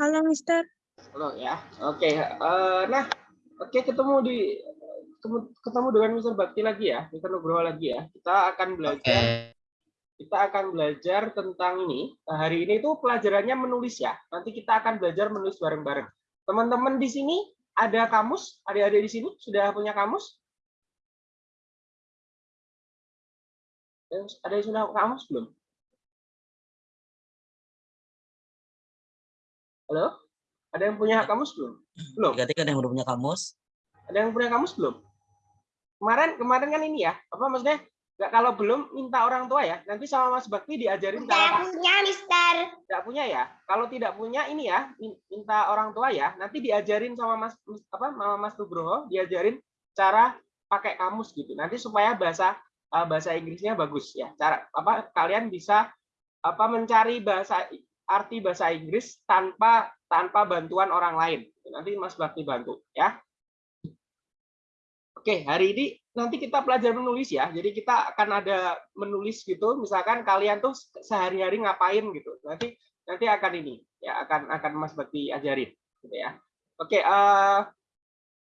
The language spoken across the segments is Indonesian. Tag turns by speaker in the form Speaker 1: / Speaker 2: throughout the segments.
Speaker 1: Halo, Mister.
Speaker 2: Halo ya. Oke. eh, nah, oke ketemu di ketemu, dengan Mr. Bakti lagi ya, Mr. Nugroho lagi ya. Kita akan belajar kita akan belajar tentang ini. Nah, hari ini itu pelajarannya menulis ya. Nanti kita akan belajar menulis bareng-bareng. Teman-teman di sini ada kamus? Adik-adik di sini sudah punya kamus? Ada yang sudah kamus belum? Halo? Ada yang punya kamus belum? Belum.
Speaker 3: Berarti kan yang udah punya kamus.
Speaker 2: Ada yang punya kamus belum? Kemarin kemarin kan ini ya, apa maksudnya? Nggak kalau belum minta orang tua ya. Nanti sama Mas Bakti diajarin cara
Speaker 1: punya, Mister.
Speaker 2: tidak punya ya. Kalau tidak punya ini ya, minta orang tua ya. Nanti diajarin sama Mas apa Mama Mas Nugroho, diajarin cara pakai kamus gitu. Nanti supaya bahasa uh, bahasa Inggrisnya bagus ya. Cara apa kalian bisa apa mencari bahasa arti bahasa Inggris tanpa tanpa bantuan orang lain. Nanti Mas Bakti bantu ya. Oke, hari ini nanti kita belajar menulis ya. Jadi kita akan ada menulis gitu. Misalkan kalian tuh sehari-hari ngapain gitu. Nanti nanti akan ini ya akan akan Mas Bakti ajarin gitu ya. Oke, uh,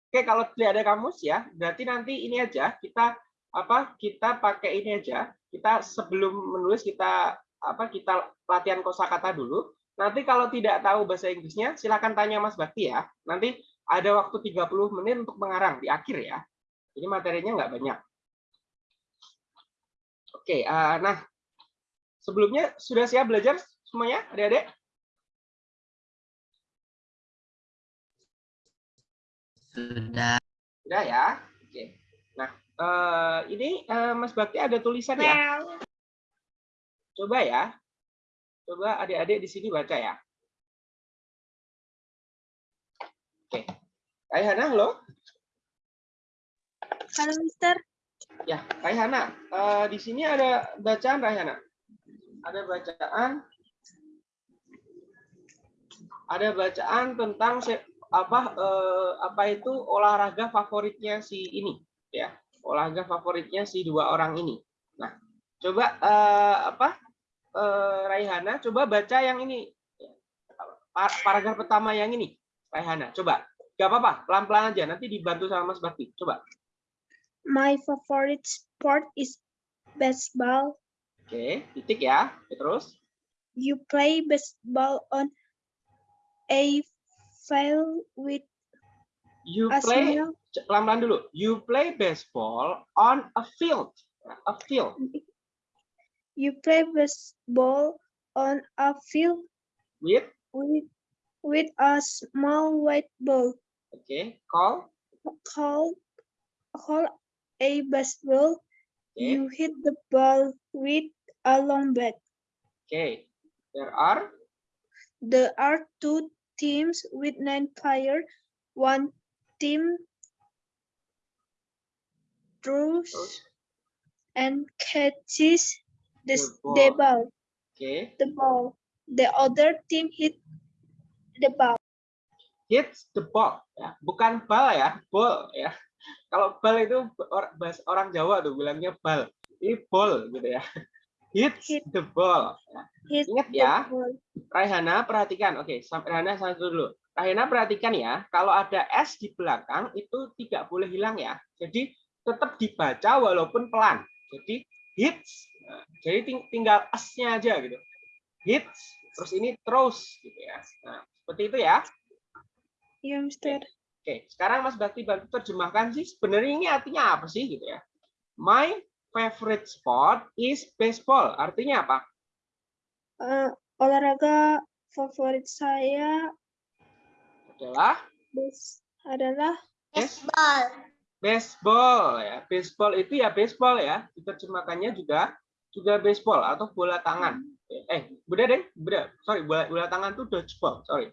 Speaker 2: oke kalau tidak ada kamus ya, berarti nanti ini aja kita apa kita pakai ini aja. Kita sebelum menulis kita apa kita latihan kosakata dulu. Nanti kalau tidak tahu bahasa Inggrisnya silakan tanya Mas Bakti ya. Nanti ada waktu 30 menit untuk mengarang di akhir ya. Jadi materinya nggak banyak. Oke, uh, nah sebelumnya sudah siap belajar semuanya, adik-adik?
Speaker 3: Sudah.
Speaker 2: Sudah ya. Oke. Nah, uh, ini uh, Mas Bakti ada tulisan ya. Coba ya. Coba adik-adik di sini baca ya. Oke. Ayah halo.
Speaker 1: Halo, Mister.
Speaker 2: Ya, Raihana, uh, di sini ada bacaan Raihana. Ada bacaan ada bacaan tentang apa uh, apa itu olahraga favoritnya si ini ya. Olahraga favoritnya si dua orang ini. Nah, coba uh, apa? Uh, Raihana coba baca yang ini. Paragraf pertama yang ini. Raihana, coba. Gak apa-apa, pelan-pelan aja. Nanti dibantu sama Mas Bakti. Coba.
Speaker 1: My favorite sport is baseball.
Speaker 2: Oke, titik ya. Terus?
Speaker 1: You play baseball on a field with
Speaker 2: You play pelan-pelan dulu. You play baseball on a field. A field.
Speaker 1: You play baseball on a field
Speaker 2: With
Speaker 1: with with a small white ball
Speaker 2: Okay, call.
Speaker 1: called called a baseball.
Speaker 2: Oke.
Speaker 1: You hit the ball with a long bat.
Speaker 2: Okay, There are
Speaker 1: There are two teams with nine players. One team throws and catches the,
Speaker 2: The
Speaker 1: s- the
Speaker 2: ball.
Speaker 1: ball.
Speaker 2: Oke.
Speaker 1: The ball. The other team hit the ball.
Speaker 2: Hits the ball. Ya, bukan bal ya, ball ya. Kalau bal itu bahasa orang Jawa tuh bilangnya bal. Ini ball gitu ya. Hits
Speaker 1: Hit.
Speaker 2: the ball. Ya.
Speaker 1: Hit
Speaker 2: Ingat
Speaker 1: the
Speaker 2: ya.
Speaker 1: ball.
Speaker 2: Raihana perhatikan. Oke, sampai Raihana satu dulu. Raihana perhatikan ya, kalau ada S di belakang itu tidak boleh hilang ya. Jadi tetap dibaca walaupun pelan. Jadi hits. Nah, jadi ting- tinggal S-nya aja gitu. Hits, terus ini terus gitu ya. Nah, seperti itu ya.
Speaker 1: Yeah, Mister.
Speaker 2: Oke, sekarang Mas Bakti bantu terjemahkan sih sebenarnya ini artinya apa sih gitu ya. My favorite sport is baseball. Artinya apa?
Speaker 1: Uh, olahraga favorit saya
Speaker 2: Adalah
Speaker 1: bas- adalah
Speaker 2: baseball. Baseball ya. Baseball itu ya baseball ya. Diterjemahkannya juga juga baseball atau bola tangan. Eh, beda deh, beda. Sorry, bola, bola tangan itu dodgeball. Sorry.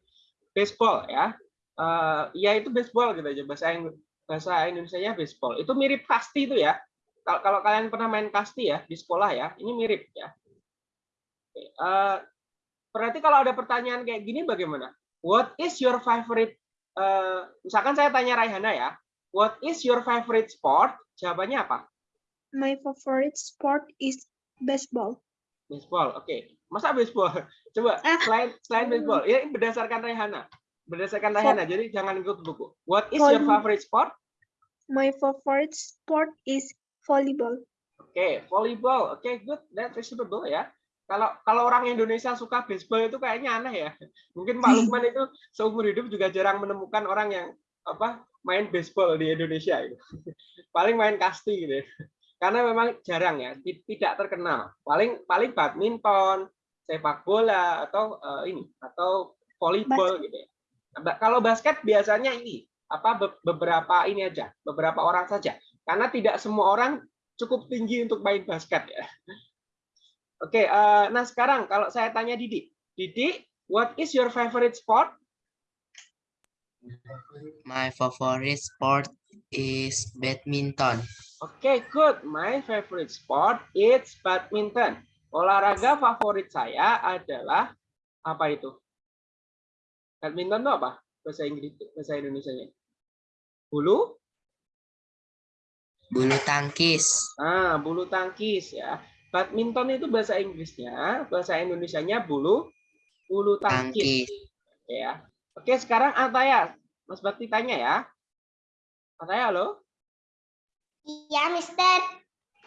Speaker 2: Baseball ya. Eh, ya itu baseball gitu aja bahasa Ing- bahasa Indonesia-nya baseball. Itu mirip kasti itu ya. Kalau kalau kalian pernah main kasti ya di sekolah ya, ini mirip ya. Oke, eh, berarti kalau ada pertanyaan kayak gini bagaimana? What is your favorite? eh, misalkan saya tanya Raihana ya, What is your favorite sport? Jawabannya apa?
Speaker 1: my favorite sport is baseball.
Speaker 2: Baseball. Oke. Masa baseball? Coba
Speaker 1: Ah.
Speaker 2: selain selain baseball. Ya ini berdasarkan Rehana. Berdasarkan Rehana. Jadi jangan ikut buku. What is your favorite sport?
Speaker 1: My favorite sport is volleyball.
Speaker 2: Oke, volleyball. Oke, good. That's reasonable ya. Kalau kalau orang Indonesia suka baseball itu kayaknya aneh ya. Mungkin Pak Lukman itu seumur hidup juga jarang menemukan orang yang apa main baseball di Indonesia itu. Paling main kasti gitu. Karena memang jarang ya, ti- tidak terkenal. Paling paling badminton, sepak bola atau eh, ini atau volleyball gitu ya. Kalau basket biasanya ini apa be- beberapa ini aja, beberapa orang saja. Karena tidak semua orang cukup tinggi untuk main basket ya. Oke, eh, nah sekarang kalau saya tanya Didi, Didi, what is your favorite sport?
Speaker 3: My favorite sport is badminton.
Speaker 2: Oke, good. My favorite sport is badminton. Olahraga favorit saya adalah apa itu? Badminton itu apa? Bahasa Inggris, bahasa Indonesia-nya. Bulu?
Speaker 3: Bulu tangkis.
Speaker 2: Ah, bulu tangkis ya. Badminton itu bahasa Inggrisnya, bahasa Indonesianya bulu bulu tangkis.
Speaker 3: Tangkis.
Speaker 2: Oke ya. Oke, sekarang Ataya. Mas Bakti tanya ya. Ataya, halo.
Speaker 4: Iya, Mister.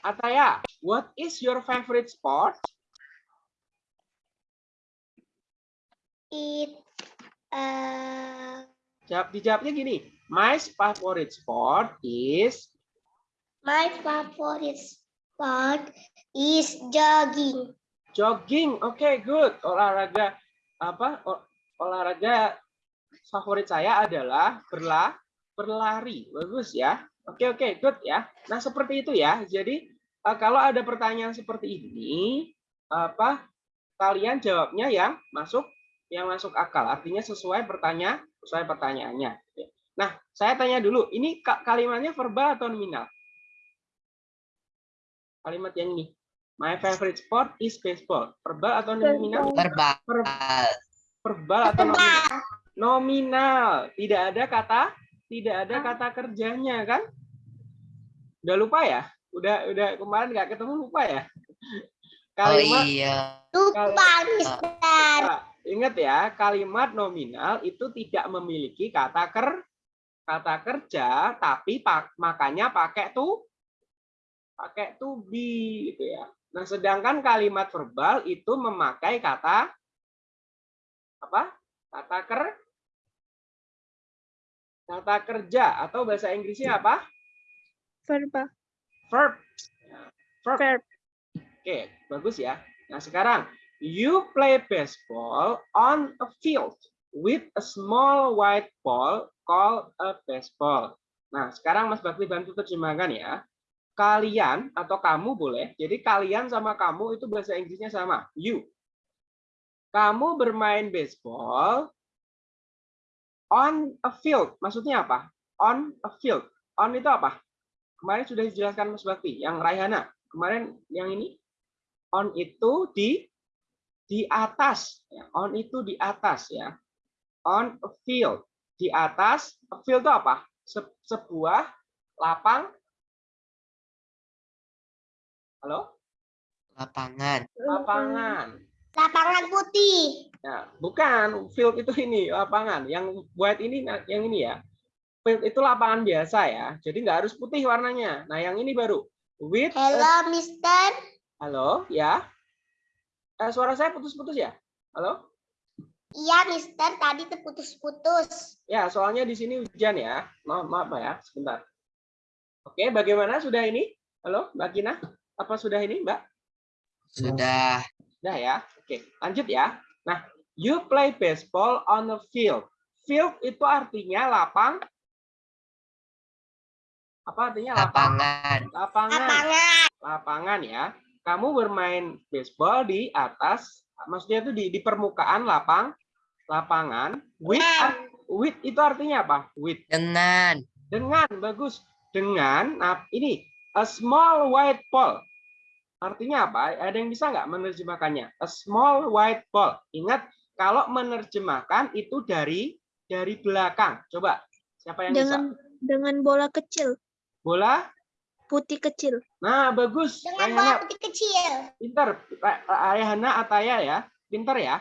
Speaker 2: Ataya, what is your favorite sport?
Speaker 4: It uh,
Speaker 2: Jawab dijawabnya gini. My favorite sport is
Speaker 4: my favorite sport is jogging.
Speaker 2: jogging. Oke, good. Olahraga apa? O- olahraga favorit saya adalah berla berlari. Bagus ya. Oke, oke, good ya. Nah, seperti itu ya. Jadi eh, kalau ada pertanyaan seperti ini, apa kalian jawabnya yang masuk yang masuk akal. Artinya sesuai pertanyaan, sesuai pertanyaannya. Nah, saya tanya dulu, ini ka- kalimatnya verbal atau nominal? Kalimat yang ini. My favorite sport is baseball. Verbal atau nominal?
Speaker 3: Verbal.
Speaker 2: Verbal atau nominal? Nominal. Tidak ada kata, tidak ada kata kerjanya kan? Udah lupa ya? Udah udah kemarin nggak ketemu lupa ya?
Speaker 3: Oh
Speaker 2: Kalimat
Speaker 3: iya.
Speaker 4: Lupa, Mister.
Speaker 2: Ingat ya, kalimat nominal itu tidak memiliki kata ker kata kerja, tapi pak, makanya pakai tuh pakai to be gitu ya. Nah, sedangkan kalimat verbal itu memakai kata apa? Kata ker kata kerja atau bahasa Inggrisnya apa?
Speaker 1: Verba.
Speaker 2: Verb. Verb.
Speaker 1: Verb.
Speaker 2: Oke, bagus ya. Nah, sekarang you play baseball on a field with a small white ball called a baseball. Nah, sekarang Mas Bakti bantu terjemahkan ya. Kalian atau kamu boleh. Jadi kalian sama kamu itu bahasa Inggrisnya sama. You. Kamu bermain baseball on a field. Maksudnya apa? On a field. On itu apa? Kemarin sudah dijelaskan Mas Bakti. Yang Raihana. Kemarin yang ini on itu di di atas ya. on itu di atas ya on a field di atas a field itu apa Se- sebuah lapang halo
Speaker 3: Lapangan.
Speaker 2: lapangan
Speaker 4: Lapangan putih.
Speaker 2: Ya bukan field itu ini lapangan yang white ini nah, yang ini ya field itu lapangan biasa ya jadi nggak harus putih warnanya nah yang ini baru with a-
Speaker 4: Hello, Mister.
Speaker 2: halo ya Eh, suara saya putus-putus ya halo
Speaker 4: Iya, Mister. Tadi terputus-putus.
Speaker 2: Ya, soalnya di sini hujan ya. Maaf, maaf Pak ya, sebentar. Oke, bagaimana sudah ini? Halo, Mbak Kina? Apa sudah ini, Mbak?
Speaker 3: Sudah.
Speaker 2: Sudah ya. Oke, lanjut ya. Nah, you play baseball on a field. Field itu artinya lapang. Apa artinya lapang?
Speaker 3: Lapangan.
Speaker 2: Lapangan.
Speaker 4: Lapangan.
Speaker 2: Lapangan ya. Kamu bermain baseball di atas, maksudnya itu di, di permukaan lapang, lapangan. With, ar- with itu artinya apa? With.
Speaker 3: Dengan.
Speaker 2: dengan bagus dengan nah ini a small white ball artinya apa ada yang bisa nggak menerjemahkannya a small white ball ingat kalau menerjemahkan itu dari dari belakang coba siapa yang
Speaker 1: Dengan
Speaker 2: bisa
Speaker 1: dengan bola kecil.
Speaker 2: bola
Speaker 1: putih kecil.
Speaker 2: Nah, bagus.
Speaker 4: Dengan
Speaker 2: Rayhana
Speaker 4: bola putih kecil.
Speaker 2: pinter. Rayhana Ataya ya. Pinter ya.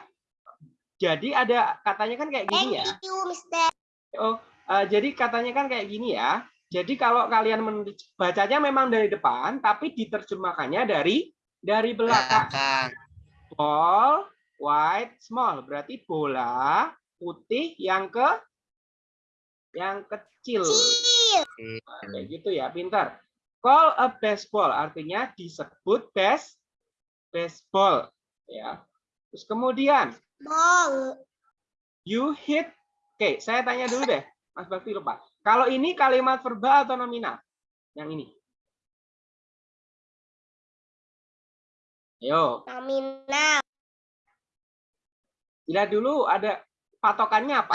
Speaker 2: Jadi ada katanya kan kayak
Speaker 4: Thank
Speaker 2: gini ya.
Speaker 4: you, Mister.
Speaker 2: Oh, eh, jadi katanya kan kayak gini ya. Jadi kalau kalian bacanya memang dari depan, tapi diterjemahkannya dari dari belakang.
Speaker 3: Belakang.
Speaker 2: Ball, white, small. Berarti bola putih yang ke yang kecil.
Speaker 4: Kecil.
Speaker 2: Nah, kayak gitu ya, pintar. Call a baseball artinya disebut base baseball ya. Terus kemudian
Speaker 4: Ball.
Speaker 2: you hit. Oke, saya tanya dulu deh, Mas Bakti lupa. Kalau ini kalimat verbal atau nominal? Yang ini. Ayo,
Speaker 4: Nominal.
Speaker 2: Lihat dulu ada patokannya apa?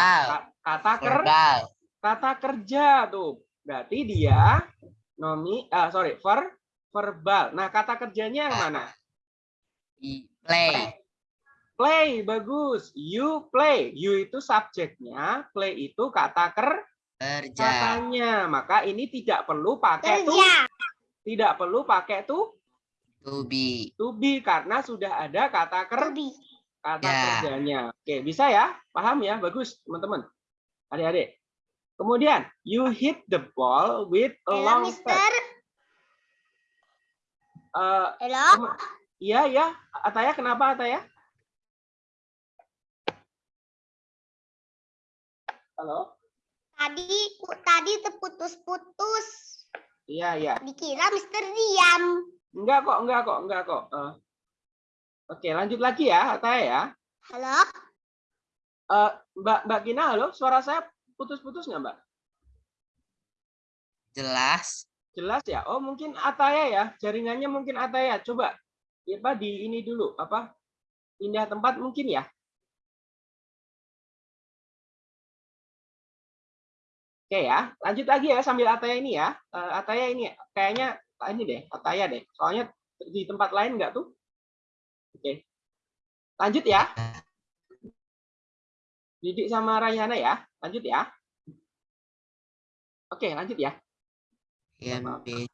Speaker 2: Kata ker
Speaker 3: Verbal.
Speaker 2: kata kerja tuh. Berarti dia nomi ah sorry, ver verbal. Nah, kata kerjanya yang mana?
Speaker 3: I- Play.
Speaker 2: Play, bagus. You play. You itu subjeknya, play itu kata ker
Speaker 3: Kerja.
Speaker 2: katanya. Maka ini tidak perlu pakai tuh,
Speaker 4: Kerja.
Speaker 2: tidak perlu pakai tuh
Speaker 3: To be.
Speaker 2: to be karena sudah ada kata ker
Speaker 4: Lebih.
Speaker 2: Kata
Speaker 3: Ya.
Speaker 2: kerjanya. Oke, bisa ya? Paham ya? Bagus, teman-teman. Adik-adik. Kemudian, you hit the ball with a
Speaker 4: Halo,
Speaker 2: long
Speaker 4: Mister.
Speaker 2: Eh,
Speaker 4: Halo.
Speaker 2: Kema- Iya, iya. Ataya, kenapa Ataya? Halo?
Speaker 4: Tadi ku- tadi terputus-putus.
Speaker 2: Iya, iya.
Speaker 4: Dikira Mister diam.
Speaker 2: Enggak kok, enggak kok, enggak kok. Eh, Oke, lanjut lagi ya, Ataya ya.
Speaker 4: Halo.
Speaker 2: Eh, Mbak Mbak Gina, halo. Suara saya putus-putus nggak, Mbak?
Speaker 3: Jelas.
Speaker 2: Jelas ya? Oh, mungkin Ataya ya. Jaringannya mungkin Ataya. Coba ya, Pak, di ini dulu, apa? Pindah tempat mungkin ya. Oke ya, lanjut lagi ya sambil Ataya ini ya. Eh, Ataya ini kayaknya ini deh, Ataya deh. Soalnya di tempat lain nggak tuh? Oke. Lanjut ya. Didik sama Rayhana ya. Lanjut ya. Oke, lanjut ya.
Speaker 3: Ya,
Speaker 2: Maaf.
Speaker 3: Miss.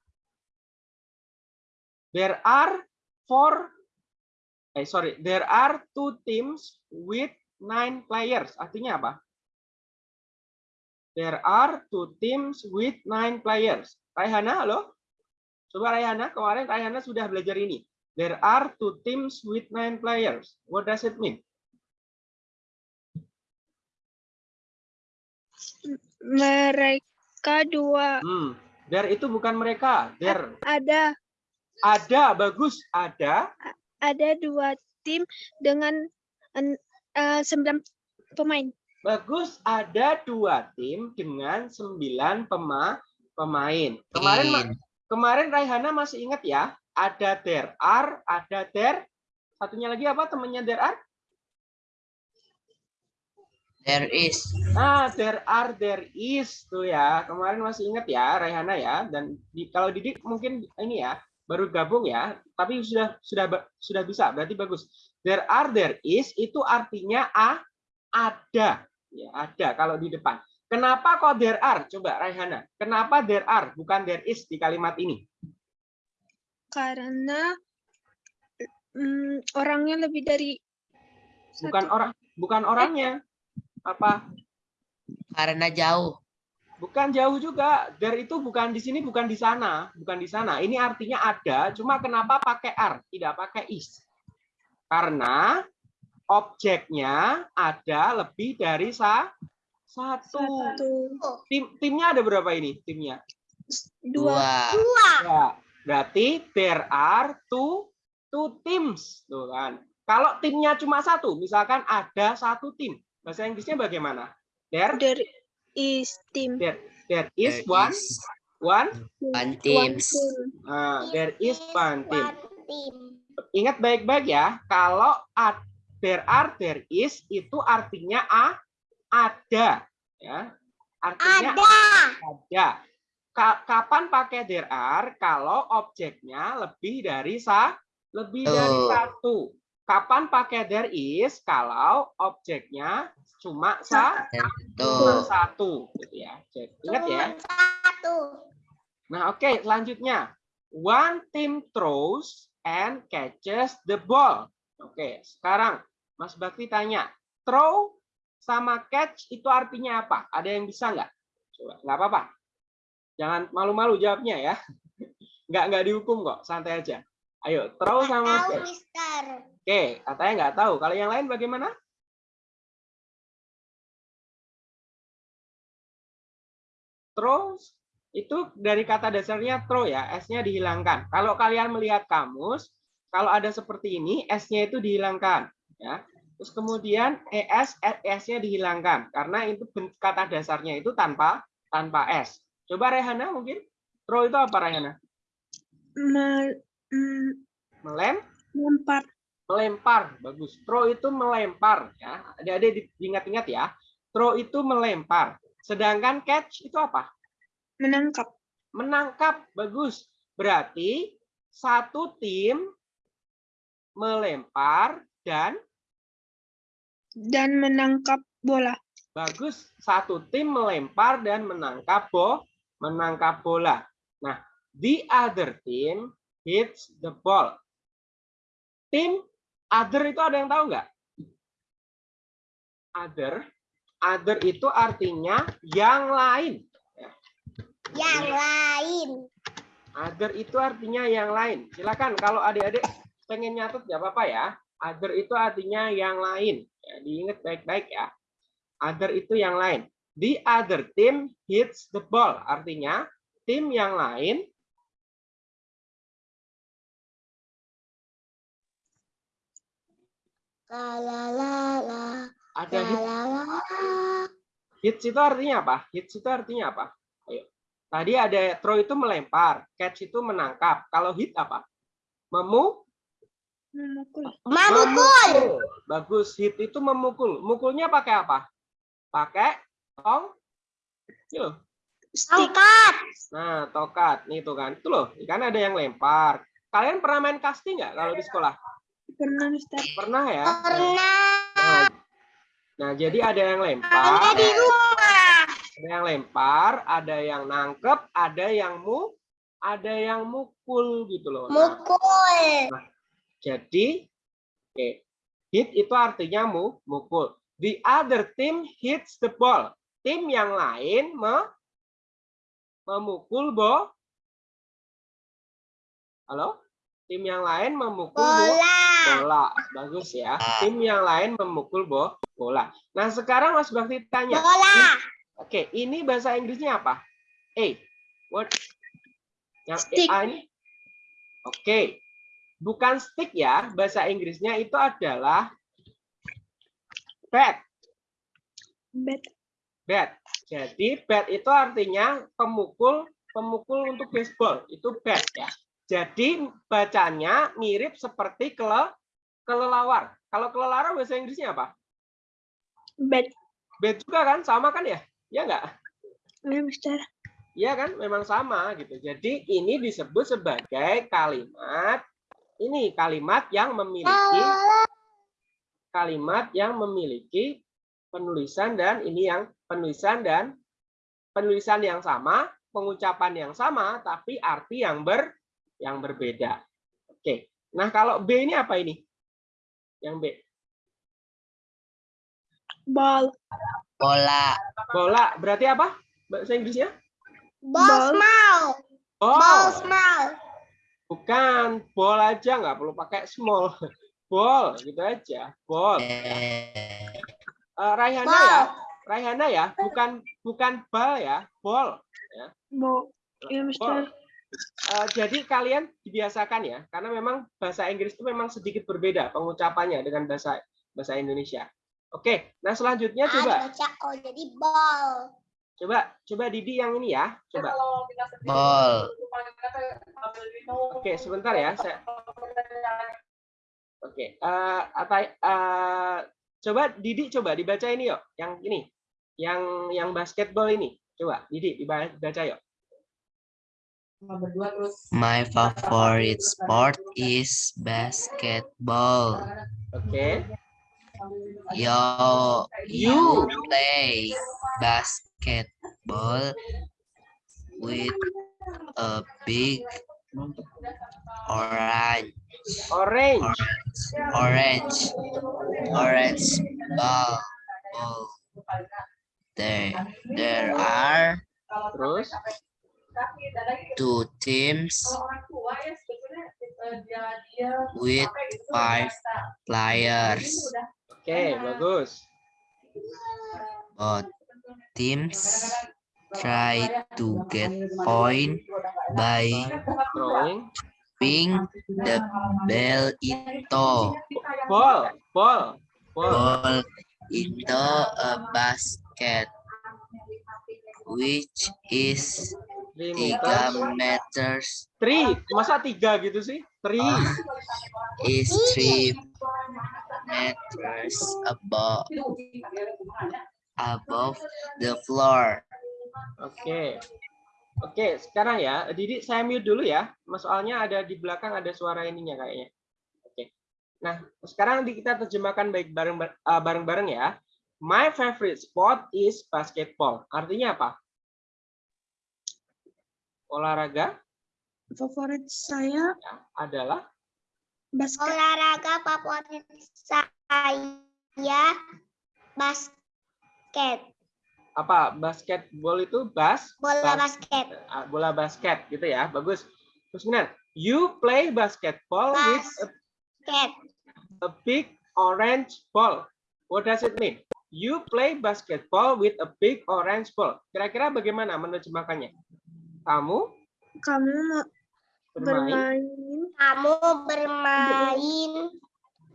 Speaker 2: There are four eh sorry, there are two teams with nine players. Artinya apa? There are two teams with nine players. Raihana, halo? Coba Raihana, kemarin Raihana sudah belajar ini. There are two teams with nine players. What does it mean?
Speaker 1: Mereka dua
Speaker 2: Hmm, there itu bukan mereka. There
Speaker 1: ada
Speaker 2: ada, bagus, ada.
Speaker 1: ada dua tim dengan en- eh, sembilan pemain.
Speaker 2: Bagus, ada dua tim dengan sembilan pema pemain. Kemarin Ma-
Speaker 3: In.
Speaker 2: kemarin Raihana masih ingat ya? Ada there are, ada there. Satunya lagi apa temannya there are?
Speaker 3: There is.
Speaker 2: Ah, there are, there is tuh ya. Kemarin masih ingat ya Raihana ya. Dan di, kalau Didik mungkin ini ya baru gabung ya, tapi sudah sudah sudah bisa. Berarti bagus. There are, there is itu artinya a ada. Ya, ada kalau di depan. Kenapa kok there are? Coba Raihana. Kenapa there are bukan there is di kalimat ini?
Speaker 1: Karena mm, orangnya lebih dari
Speaker 2: Bukan
Speaker 1: satu.
Speaker 2: orang, bukan orangnya. Apa?
Speaker 3: Karena jauh.
Speaker 2: Bukan jauh juga. There itu bukan di sini, bukan di sana, bukan di sana. Ini artinya ada. Cuma kenapa pakai are, tidak pakai is? Karena objeknya ada lebih dari sa satu.
Speaker 1: satu,
Speaker 2: Tim timnya ada berapa ini? Timnya?
Speaker 1: dua,
Speaker 3: Dua.
Speaker 4: Dua.
Speaker 2: Berarti there are two two teams, tuh kan. Kalau timnya cuma satu, misalkan ada satu tim, bahasa Inggrisnya bagaimana? There
Speaker 1: there is team.
Speaker 2: there there is
Speaker 3: There
Speaker 2: one
Speaker 3: is
Speaker 2: one
Speaker 3: one
Speaker 1: One
Speaker 3: teams.
Speaker 1: team.
Speaker 2: Ah, there is one team.
Speaker 4: one team.
Speaker 2: Ingat baik-baik ya, kalau ad- there are, there is itu artinya a ada, ya. Artinya
Speaker 4: Ada.
Speaker 2: ada. Ka- kapan pakai there are? Kalau objeknya lebih dari sa, lebih dari satu. Kapan pakai there is? Kalau objeknya cuma sa, cuma
Speaker 3: Tuh.
Speaker 2: satu, gitu ya. Jadi, ingat ya.
Speaker 4: Satu.
Speaker 2: Nah, oke, selanjutnya. One team throws and catches the ball. Oke, sekarang Mas Bakti tanya, throw sama catch itu artinya apa? Ada yang bisa nggak? Coba, nggak apa-apa. Jangan malu-malu jawabnya ya. Nggak nggak dihukum kok, santai aja. Ayo, throw sama
Speaker 4: Tahu. Mister.
Speaker 2: Oke, katanya nggak tahu. Kalau yang lain bagaimana? Throw itu dari kata dasarnya throw ya, S-nya dihilangkan. Kalau kalian melihat kamus, kalau ada seperti ini, S-nya itu dihilangkan. Ya. Terus kemudian ES, S-nya dihilangkan. Karena itu kata dasarnya itu tanpa tanpa S. Coba Rehana mungkin. Throw itu apa Rehana?
Speaker 1: Me- mm,
Speaker 2: Melem?
Speaker 1: melempar.
Speaker 2: Melempar bagus. Throw itu melempar ya. Adik-adik diingat-ingat ya. Throw itu melempar. Sedangkan catch itu apa?
Speaker 1: Menangkap.
Speaker 2: Menangkap bagus. Berarti satu tim melempar dan
Speaker 1: dan menangkap bola.
Speaker 2: Bagus. Satu tim melempar dan menangkap bo menangkap bola. Nah the other team hits the ball. Tim other itu ada yang tahu nggak? Other. Other itu artinya yang lain.
Speaker 4: Yang lain.
Speaker 2: other itu artinya yang lain. Silakan kalau adik-adik pengen nyatet nggak apa-apa ya. Other itu artinya yang lain. Ya, diingat baik-baik ya. Other itu yang lain the other team hits the ball artinya tim yang lain
Speaker 4: La la la la.
Speaker 2: ada
Speaker 4: La
Speaker 2: hit
Speaker 4: la la.
Speaker 2: Hits itu artinya apa? Hits itu artinya apa? Ayo. Tadi ada throw itu melempar, catch itu menangkap. Kalau hit apa? Memu
Speaker 1: memukul
Speaker 4: Memukul.
Speaker 2: Bagus, hit itu memukul. Mukulnya pakai apa? Pakai tong. Ini loh.
Speaker 4: Tongkat.
Speaker 2: Nah, tokat. Nih tuh kan. Itu loh, kan ada yang lempar. Kalian pernah main casting nggak kalau di sekolah?
Speaker 1: pernah Mister
Speaker 2: Pernah ya?
Speaker 4: Pernah.
Speaker 2: Nah, nah, jadi ada yang
Speaker 4: Ada
Speaker 2: lempar,
Speaker 4: di rumah.
Speaker 2: ada yang lempar, ada yang nangkep, ada yang mu, ada yang mukul gitu loh. Nah,
Speaker 4: Mukul.
Speaker 2: Jadi, oke, hit itu artinya mu, mukul. The other team hits the ball. Tim yang lain me- memukul bo. Halo? Tim yang lain memukul bo-
Speaker 4: Bola.
Speaker 2: bola. Bagus ya. Tim yang lain memukul bo- bola. Nah, sekarang Mas Bakti tanya.
Speaker 4: Bola.
Speaker 2: Oke, ini bahasa Inggrisnya apa? A. What? Yang
Speaker 1: Stick.
Speaker 2: A ini? Oke. Bukan stick ya. Bahasa Inggrisnya itu adalah bat.
Speaker 1: bat
Speaker 2: Bat. Jadi bat itu artinya pemukul pemukul untuk baseball. Itu bat ya. Jadi bacanya mirip seperti kele, kelelawar. Kalau kelelawar bahasa Inggrisnya apa?
Speaker 1: bat
Speaker 2: Bat juga kan? Sama kan ya? Ya enggak?
Speaker 1: ya Mister
Speaker 2: Iya kan, memang sama gitu. Jadi ini disebut sebagai kalimat ini kalimat yang memiliki kalimat yang memiliki penulisan dan ini yang penulisan dan penulisan yang sama, pengucapan yang sama, tapi arti yang ber yang berbeda. Oke. Nah kalau B ini apa ini? Yang B.
Speaker 1: ball
Speaker 3: bola,
Speaker 2: Bola berarti apa? Bahasa Inggrisnya?
Speaker 4: Ball
Speaker 1: Ball.
Speaker 4: small. Ball
Speaker 2: Oh,
Speaker 4: small.
Speaker 2: bukan. Ball aja nggak perlu pakai small. Ball gitu aja. Ball.
Speaker 3: eh,
Speaker 2: Eh, Raihana
Speaker 4: Ball.
Speaker 2: ya, Raihana ya, bukan bukan bal ya, ball.
Speaker 1: ball ya
Speaker 2: Ball.
Speaker 1: Mister
Speaker 2: Eh, jadi kalian dibiasakan ya, karena memang bahasa Inggris itu memang sedikit berbeda pengucapannya dengan bahasa bahasa Indonesia. Oke, nah selanjutnya coba,
Speaker 4: Ah, baca oh jadi ball.
Speaker 2: coba, coba Didi yang ini ya, coba.
Speaker 3: ball,
Speaker 2: Oke, sebentar ya, saya. Oke, eh Atai, eh, coba Didi coba dibaca ini yuk, yang ini, yang yang basketball ini, coba Didi diba- dibaca yuk.
Speaker 3: my favorite sport is basketball.
Speaker 2: Oke.
Speaker 3: Yo, you play basketball with a big orange
Speaker 2: Orange.
Speaker 3: orange orange ball ball. There there are
Speaker 2: Terus
Speaker 3: two teams with five players.
Speaker 2: oke, bagus.
Speaker 3: Both teams try to get point by
Speaker 2: Throwing.
Speaker 3: ping the ball into
Speaker 2: Ball, ball, ball.
Speaker 3: into a basket which is
Speaker 2: Three
Speaker 3: tiga
Speaker 2: meters. Three. Masa tiga gitu sih? Three.
Speaker 3: Oh. is three meters above above the floor.
Speaker 2: Oke. Oke, sekarang ya, Didi saya mute dulu ya. Mas soalnya ada di belakang ada suara ininya kayaknya. Oke. Nah, sekarang di- kita terjemahkan baik bareng eh, bareng-bareng ya. My favorite sport is basketball. Artinya apa? Olahraga
Speaker 1: Favorit saya
Speaker 2: ya, adalah
Speaker 1: basket.
Speaker 4: Olahraga favorit saya basket.
Speaker 2: Apa? Basketball itu bas
Speaker 4: Bola
Speaker 2: Bas-
Speaker 4: basket.
Speaker 2: ah, bola basket gitu ya. Bagus. Terus kemudian, you play basketball with a
Speaker 4: Basket.
Speaker 2: a big orange ball. What does it mean? You play basketball with a big orange ball. Kira-kira bagaimana menerjemahkannya? Kamu
Speaker 1: Kamu
Speaker 2: bermain
Speaker 1: bermain
Speaker 4: Kamu bermain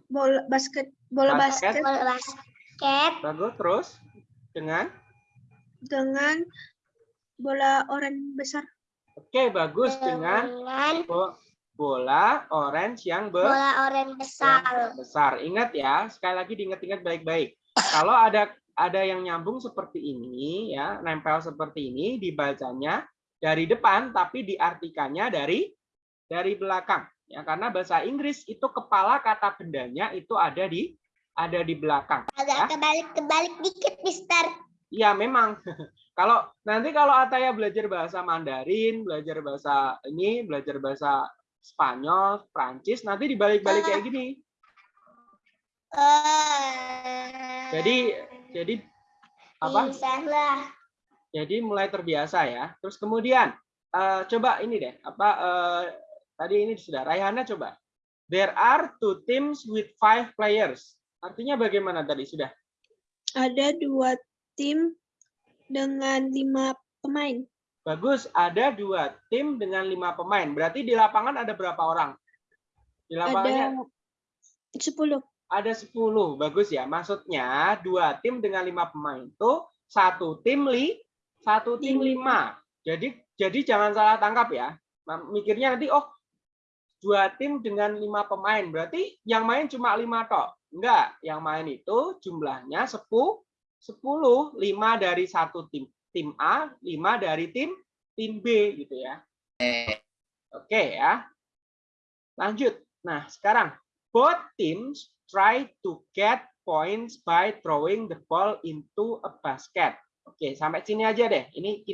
Speaker 1: bola basket bola
Speaker 2: Basket.
Speaker 1: basket
Speaker 4: bola basket
Speaker 2: bagus terus dengan
Speaker 1: dengan bola oranye besar.
Speaker 2: oke bagus dengan
Speaker 4: dengan
Speaker 2: bo- bola orange yang be-
Speaker 4: bola oranye besar.
Speaker 2: yang besar. Ingat ya, sekali lagi diingat-ingat baik-baik. Kalau ada ada yang nyambung seperti ini ya, nempel seperti ini dibacanya dari depan tapi diartikannya dari dari belakang ya karena bahasa Inggris itu kepala kata bendanya itu ada di ada di belakang. Ya.
Speaker 4: Agak kebalik-kebalik dikit, Mister.
Speaker 2: Iya memang. Kalau nanti kalau Ataya belajar bahasa Mandarin, belajar bahasa ini, belajar bahasa Spanyol, Prancis, nanti dibalik-balik kayak gini.
Speaker 4: Eh,
Speaker 2: Jadi jadi apa? Jadi mulai terbiasa ya. Terus kemudian eh, coba ini deh, apa eh, tadi ini sudah Raihana coba. There are two teams with five players. Artinya bagaimana tadi sudah?
Speaker 1: Ada dua tim dengan lima pemain.
Speaker 2: Bagus, ada dua tim dengan lima pemain. Berarti di lapangan ada berapa orang? Di lapangannya
Speaker 1: Ada sepuluh.
Speaker 2: ada 10. Bagus ya. Maksudnya dua tim dengan lima pemain itu satu tim li, satu tim lima. Jadi jadi jangan salah tangkap ya. Mikirnya nanti oh dua tim dengan lima pemain berarti yang main cuma lima tok. Enggak, yang main itu jumlahnya 10 10 lima dari satu tim tim A, lima dari tim tim B gitu ya. Oke ya. Lanjut. Nah, sekarang both teams try to get points by throwing the ball into a basket. Oke, sampai sini aja deh. Ini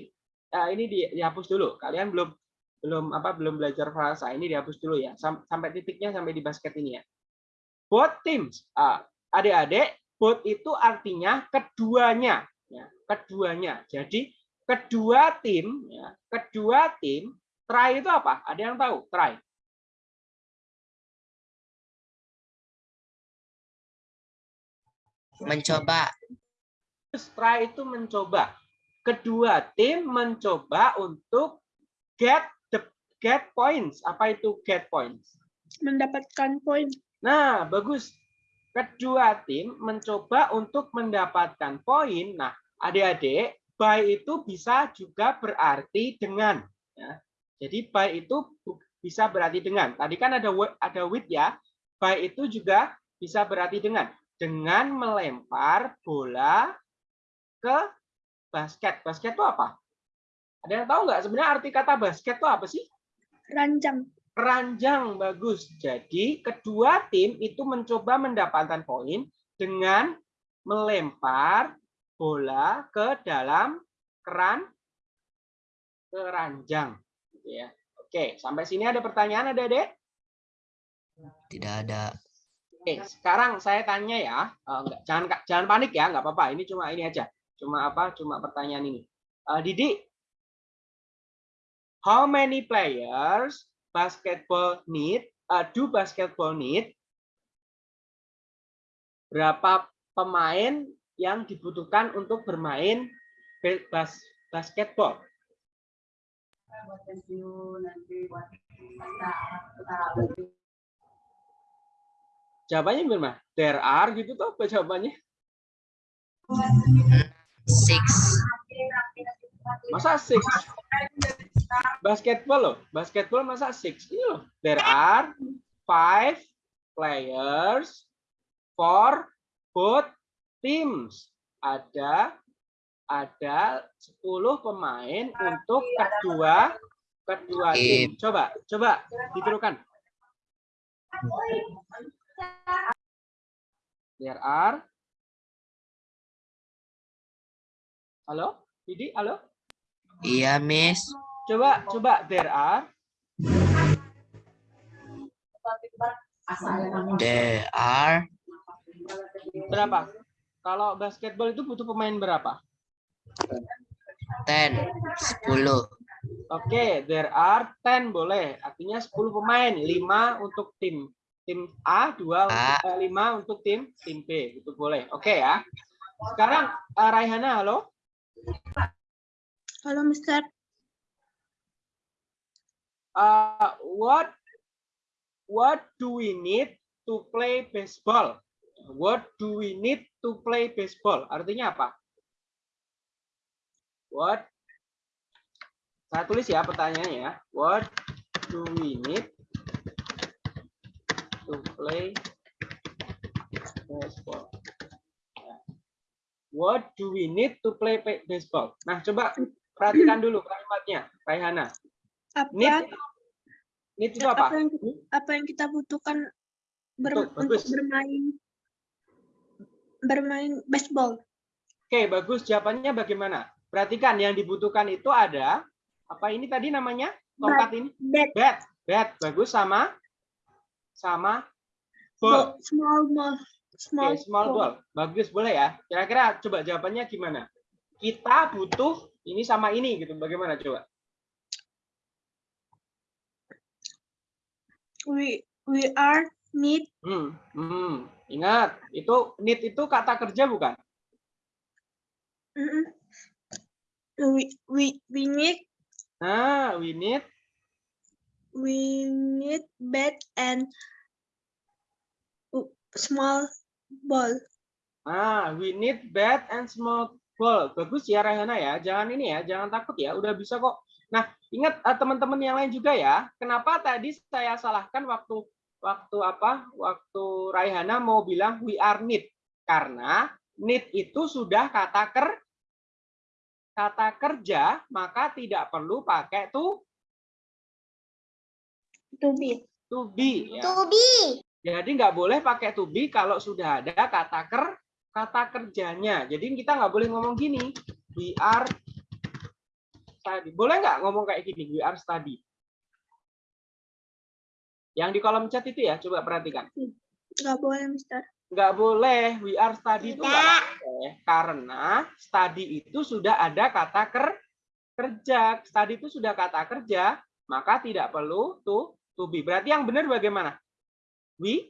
Speaker 2: eh, ini di- dihapus dulu. Kalian belum belum apa belum belajar frasa. Ini dihapus dulu ya. Sam- Sampai titiknya sampai di basket ini ya. Both teams. ah, Adik-adik, both itu artinya keduanya, ya, keduanya. Jadi kedua tim, ya, kedua tim try itu apa? Ada yang tahu? Try.
Speaker 3: Mencoba.
Speaker 2: Try itu mencoba. Kedua tim mencoba untuk get the get points. Apa itu get points?
Speaker 1: Mendapatkan poin.
Speaker 2: Nah, bagus. Kedua tim mencoba untuk mendapatkan poin. Nah, adik-adik, by itu bisa juga berarti dengan. Ya. Jadi by itu bisa berarti dengan. Tadi kan ada ada with ya. By itu juga bisa berarti dengan. Dengan melempar bola ke basket. Basket itu apa? Ada yang tahu nggak sebenarnya arti kata basket itu apa sih?
Speaker 1: Ranjang.
Speaker 2: Keranjang bagus. Jadi kedua tim itu mencoba mendapatkan poin dengan melempar bola ke dalam keran keranjang. Gitu ya. Oke, sampai sini ada pertanyaan ada Dek?
Speaker 3: Tidak ada.
Speaker 2: Oke, sekarang saya tanya ya, Eh, enggak, jangan jangan panik ya, nggak apa-apa. Ini cuma ini aja, cuma apa? Cuma pertanyaan ini. Eh, Didi, how many players basketball need? eh, do basketball need? Berapa pemain yang dibutuhkan untuk bermain be- bas basketball? Jawabannya gimana? There are gitu tuh apa jawabannya?
Speaker 3: Six.
Speaker 2: Masa six? Basketball loh, basketball masa six? Ini loh, there are five players for both teams. Ada ada 10 pemain untuk kedua kedua tim. Coba, coba ditirukan. There are Halo? Didi, halo?
Speaker 3: Iya, Miss.
Speaker 2: Coba, coba there are
Speaker 3: There are
Speaker 2: berapa? Kalau basketball itu butuh pemain berapa?
Speaker 3: ten. Sepuluh.
Speaker 2: Oke, there are 10 boleh. Artinya 10 pemain, 5 untuk tim tim A, 2 untuk,
Speaker 3: A.
Speaker 2: eh, 5 untuk tim tim B. Itu boleh. Oke ya. Sekarang eh, Raihana, halo.
Speaker 1: Halo, Mister.
Speaker 2: Uh, what what do we need to play baseball? What do we need to play baseball? Artinya apa? What? Saya tulis ya pertanyaannya ya. What do we need to play baseball? Ya. What do we need to play baseball? Nah, coba perhatikan dulu kalimatnya, Raihana.
Speaker 1: Apa
Speaker 2: Need, need itu apa?
Speaker 1: apa yang apa yang kita butuhkan ber-
Speaker 2: Betul,
Speaker 1: untuk
Speaker 2: bagus.
Speaker 1: bermain bermain baseball?
Speaker 2: Oke, bagus. Jawabannya bagaimana? Perhatikan, yang dibutuhkan itu ada apa ini tadi namanya? Tongkat ini?
Speaker 1: Bat,
Speaker 2: Bat. Bat. Bagus sama sama
Speaker 1: ball,
Speaker 2: ball.
Speaker 1: small ball, small,
Speaker 2: Oke, small ball. Bagus, boleh ya. Kira-kira coba jawabannya gimana? Kita butuh ini sama ini gitu. Bagaimana coba?
Speaker 1: We we are need
Speaker 2: Hmm, hmm. Ingat, itu need itu kata kerja bukan?
Speaker 1: we we we need
Speaker 2: Nah, we need
Speaker 1: we need bat and small ball.
Speaker 2: Ah, we need bat and small ball. Bagus ya Rahana ya. Jangan ini ya, jangan takut ya. Udah bisa kok. Nah, ingat eh, teman-teman yang lain juga ya. Kenapa tadi saya salahkan waktu waktu apa? Waktu Raihana mau bilang we are need. Karena need itu sudah kata ker kata kerja, maka tidak perlu pakai to
Speaker 1: To be.
Speaker 2: to be ya.
Speaker 4: To be.
Speaker 2: Jadi nggak boleh pakai to be kalau sudah ada kata ker kata kerjanya. Jadi kita nggak boleh ngomong gini. We are study. Boleh nggak ngomong kayak gini? We are study. Yang di kolom chat itu ya, coba perhatikan.
Speaker 1: Nggak boleh, Mister.
Speaker 2: Nggak boleh. We are study itu nggak boleh. Karena study itu sudah ada kata ker kerja. Study itu sudah kata kerja, maka tidak perlu to to be. Berarti yang benar bagaimana? We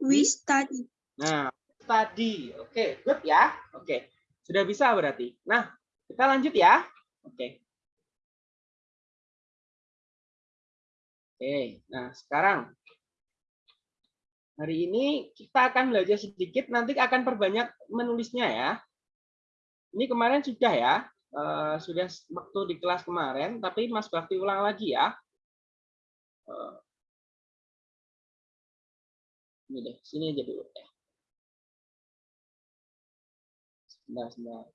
Speaker 1: We study.
Speaker 2: Nah, tadi. Oke, good ya. Oke. Sudah bisa berarti. Nah, kita lanjut ya. Oke. Oke, nah sekarang hari ini kita akan belajar sedikit, nanti akan perbanyak menulisnya ya. Ini kemarin sudah ya, eh, sudah waktu di kelas kemarin, tapi Mas Bakti ulang lagi ya. Eh, ini deh, sini aja dulu ya. Sebentar, sebentar.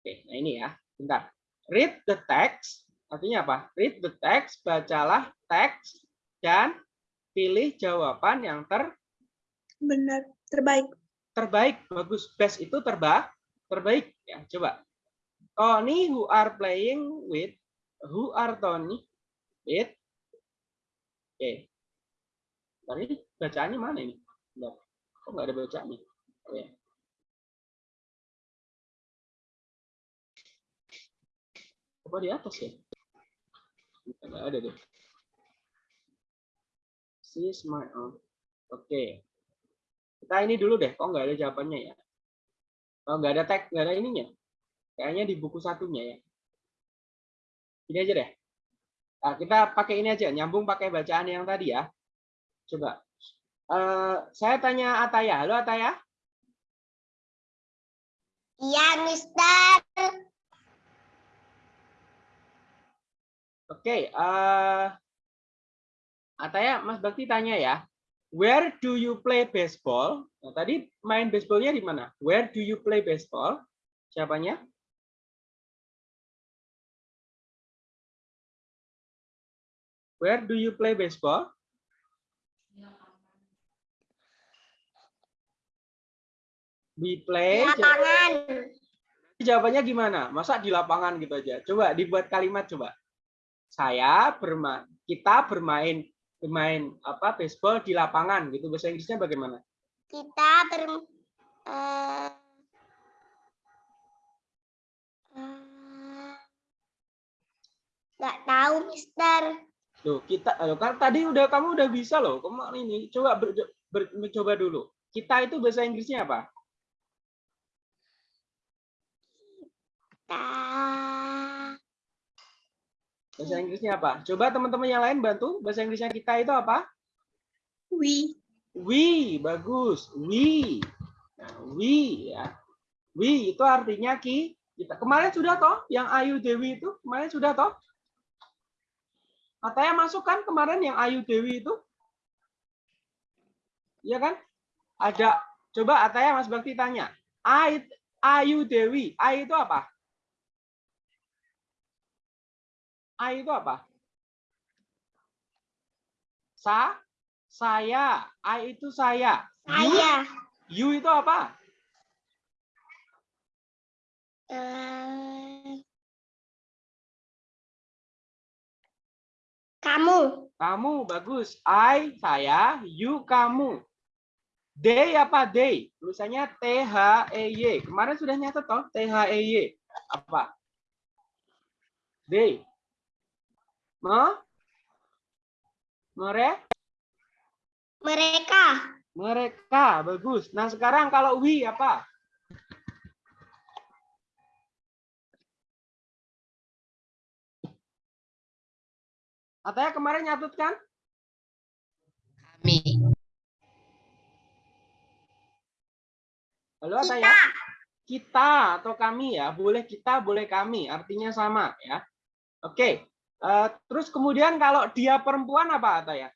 Speaker 2: Oke, nah ini ya, bentar. Read the text, artinya apa? Read the text, bacalah teks, dan pilih jawaban yang ter
Speaker 1: Benar. Terbaik.
Speaker 2: terbaik. Bagus, best itu terba terbaik ya. Coba. Tony who are playing with who are Tony with Oke. Tadi bacaannya mana ini? Bentar. Kok nggak ada bacaannya? Oh, ya. Coba di atas ya? Nggak ada deh. See my. Oke. Kita ini dulu deh. Kok nggak ada jawabannya ya? Oh, nggak ada tag, nggak ada ininya. Kayaknya di buku satunya ya. Ini aja deh. Nah, kita pakai ini aja, nyambung pakai bacaan yang tadi ya. Coba. Eh, saya tanya Ataya. Halo Ataya.
Speaker 4: Iya, Mister.
Speaker 2: Oke. eh, Ataya, Mas Bakti tanya ya. Where do you play baseball? Nah, tadi main baseballnya di mana? Where do you play baseball? Siapanya? Where do you play baseball? We play.
Speaker 4: Lapangan.
Speaker 2: Jawabannya gimana? Masa di lapangan gitu aja? Coba dibuat kalimat coba. Saya bermain, kita bermain bermain apa baseball di lapangan gitu. Bahasa Inggrisnya bagaimana?
Speaker 4: Kita ber eh, nggak tahu, Mister.
Speaker 2: Loh, kita loh, kan tadi udah kamu udah bisa loh. Kamu ini coba ber, ber- mencoba dulu. Kita itu bahasa Inggrisnya apa?
Speaker 4: Kita
Speaker 2: Bahasa Inggrisnya apa? Coba teman-teman yang lain bantu. Bahasa Inggrisnya kita itu apa?
Speaker 1: We.
Speaker 2: We, bagus. We. Nah, we ya. We itu artinya ki. Kita kemarin sudah toh yang Ayu Dewi itu kemarin sudah toh. Katanya masuk kan kemarin yang Ayu Dewi itu? Iya kan? Ada coba Ataya Mas Bakti tanya. Ayu Dewi, Ai itu apa? Ai itu apa? Sa, saya. Ai itu saya.
Speaker 4: Saya.
Speaker 2: you itu apa?
Speaker 4: Eh, kamu.
Speaker 2: Kamu bagus. I saya, you kamu. They apa they? Tulisannya T H E Y. Kemarin sudah nyatet toh T H E Y. Apa? They. Me? Mere?
Speaker 4: Mereka.
Speaker 2: Mereka bagus. Nah sekarang kalau we apa? Ataya kemarin nyatut kan?
Speaker 3: Kami.
Speaker 2: Halo
Speaker 4: Kita.
Speaker 2: Ataya? Kita atau kami ya, boleh kita, boleh kami, artinya sama ya. Oke, eh, terus kemudian kalau dia perempuan apa Ataya?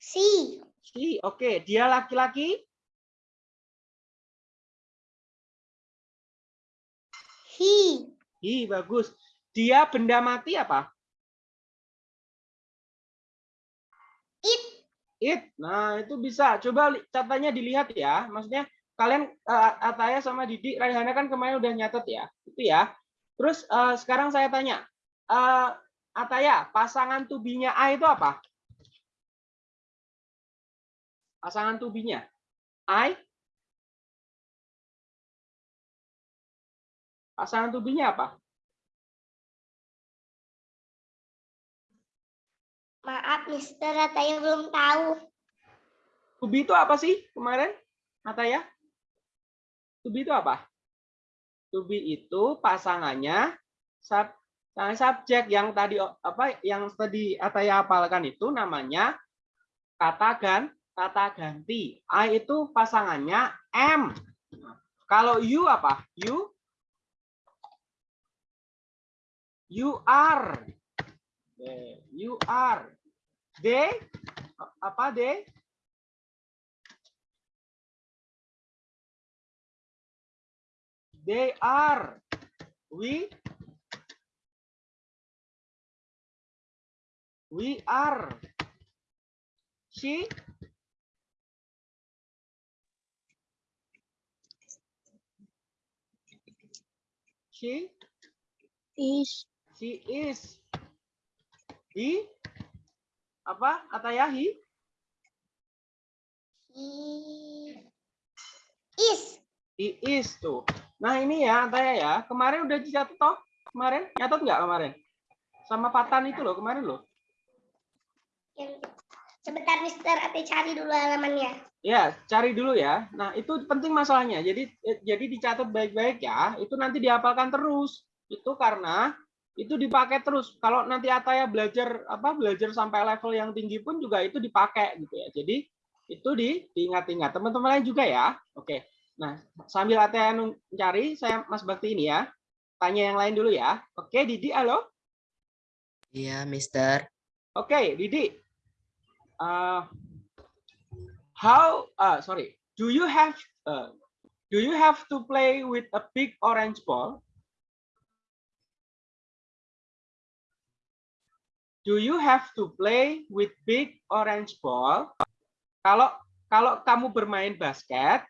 Speaker 4: Si.
Speaker 2: Si, oke, dia laki-laki,
Speaker 4: He.
Speaker 2: hi bagus. Dia benda mati apa?
Speaker 4: It.
Speaker 2: It. Nah, itu bisa. Coba catanya dilihat ya. Maksudnya kalian eh, Ataya sama Didi, Raihana kan kemarin udah nyatet ya. Itu ya. Terus eh, sekarang saya tanya. eh, Ataya, pasangan tubinya A itu apa? Pasangan tubinya. I. Pasangan tubinya apa?
Speaker 4: Maaf, Mister. Saya belum tahu.
Speaker 2: Tubi itu apa sih kemarin? Ataya? Tubi itu apa? Tubi itu pasangannya sub, pasangan subjek yang tadi apa yang tadi Ataya hafalkan itu namanya kata gan kata ganti. I itu pasangannya M. Kalau you apa? You You are. You are. They apa they? They are. We. We are. She. She
Speaker 1: is.
Speaker 2: She is. He. Apa kata ya? He.
Speaker 4: He is.
Speaker 2: He is tuh. Nah ini ya Ataya ya. Kemarin udah dicatat toh? Kemarin nyatat nggak kemarin? Sama Patan itu loh kemarin loh.
Speaker 4: Sebentar Mister, Ate cari dulu halamannya.
Speaker 2: Ya, cari dulu ya. Nah, itu penting masalahnya. Jadi eh, jadi dicatat baik-baik ya. Itu nanti dihafalkan terus. Itu karena itu dipakai terus. Kalau nanti Ataya belajar apa belajar sampai level yang tinggi pun juga itu dipakai gitu ya. Jadi itu di diingat-ingat. Teman-teman lain juga ya. Oke. Nah, sambil Ataya mencari, saya Mas Bakti ini ya. Tanya yang lain dulu ya. Oke, Didi, halo.
Speaker 3: Iya, Mister.
Speaker 2: Oke, Didi. Uh, how? Uh, sorry. Do you have? Uh, do you have to play with a big orange ball? Do you have to play with big orange ball? Kalau kalau kamu bermain basket,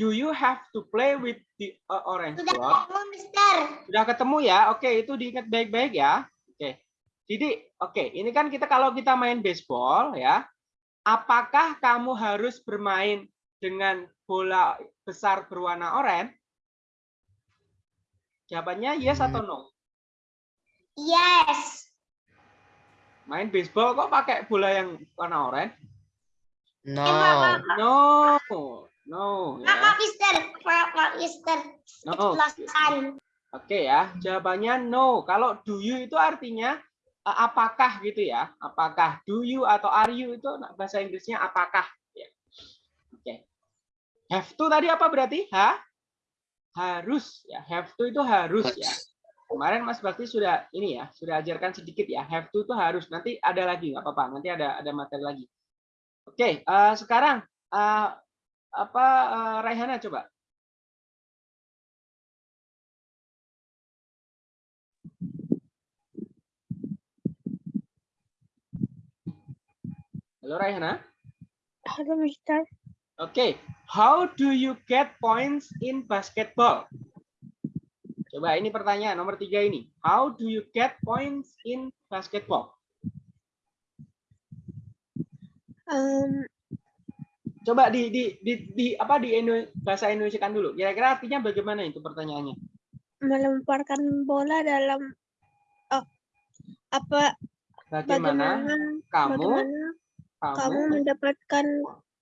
Speaker 2: do you have to play with the uh, orange
Speaker 4: Sudah
Speaker 2: ball?
Speaker 4: ketemu Mister.
Speaker 2: Sudah ketemu ya? Oke, itu diingat baik-baik ya. Oke. Jadi, oke, ini kan kita kalau kita main baseball ya, apakah kamu harus bermain dengan bola besar berwarna oranye? Jawabannya yes atau no?
Speaker 4: Yes.
Speaker 2: Main baseball kok pakai bola yang warna oranye?
Speaker 3: No.
Speaker 2: No. No,
Speaker 4: Maaf,
Speaker 2: ya.
Speaker 4: maaf Mister. Maaf Mister.
Speaker 2: No.
Speaker 4: Keceplosan.
Speaker 2: Oke ya, jawabannya no. Kalau do you itu artinya eh, apakah gitu ya? Apakah do you atau are you itu bahasa Inggrisnya apakah? Ya. Oke. Have to tadi apa berarti? Ha? Harus ya. Have to itu harus ya. Kemarin Mas Bakti sudah ini ya, sudah ajarkan sedikit ya. Have to itu harus. Nanti ada lagi nggak apa-apa. Nanti ada ada materi lagi. Oke, eh, sekarang eh, apa eh, Raihana coba? Halo Raihana.
Speaker 1: Halo Mister.
Speaker 2: Oke, how do you get points in basketball? Coba ini pertanyaan nomor tiga ini. How do you get points in basketball?
Speaker 1: Um,
Speaker 2: Coba di di di, di apa di Indo- bahasa Indonesia kan dulu. Kira-kira artinya bagaimana itu pertanyaannya?
Speaker 1: melemparkan bola dalam oh, apa
Speaker 2: Bagaimana,
Speaker 1: bagaimana
Speaker 2: kamu
Speaker 1: bagaimana
Speaker 2: kamu,
Speaker 1: kamu mendapatkan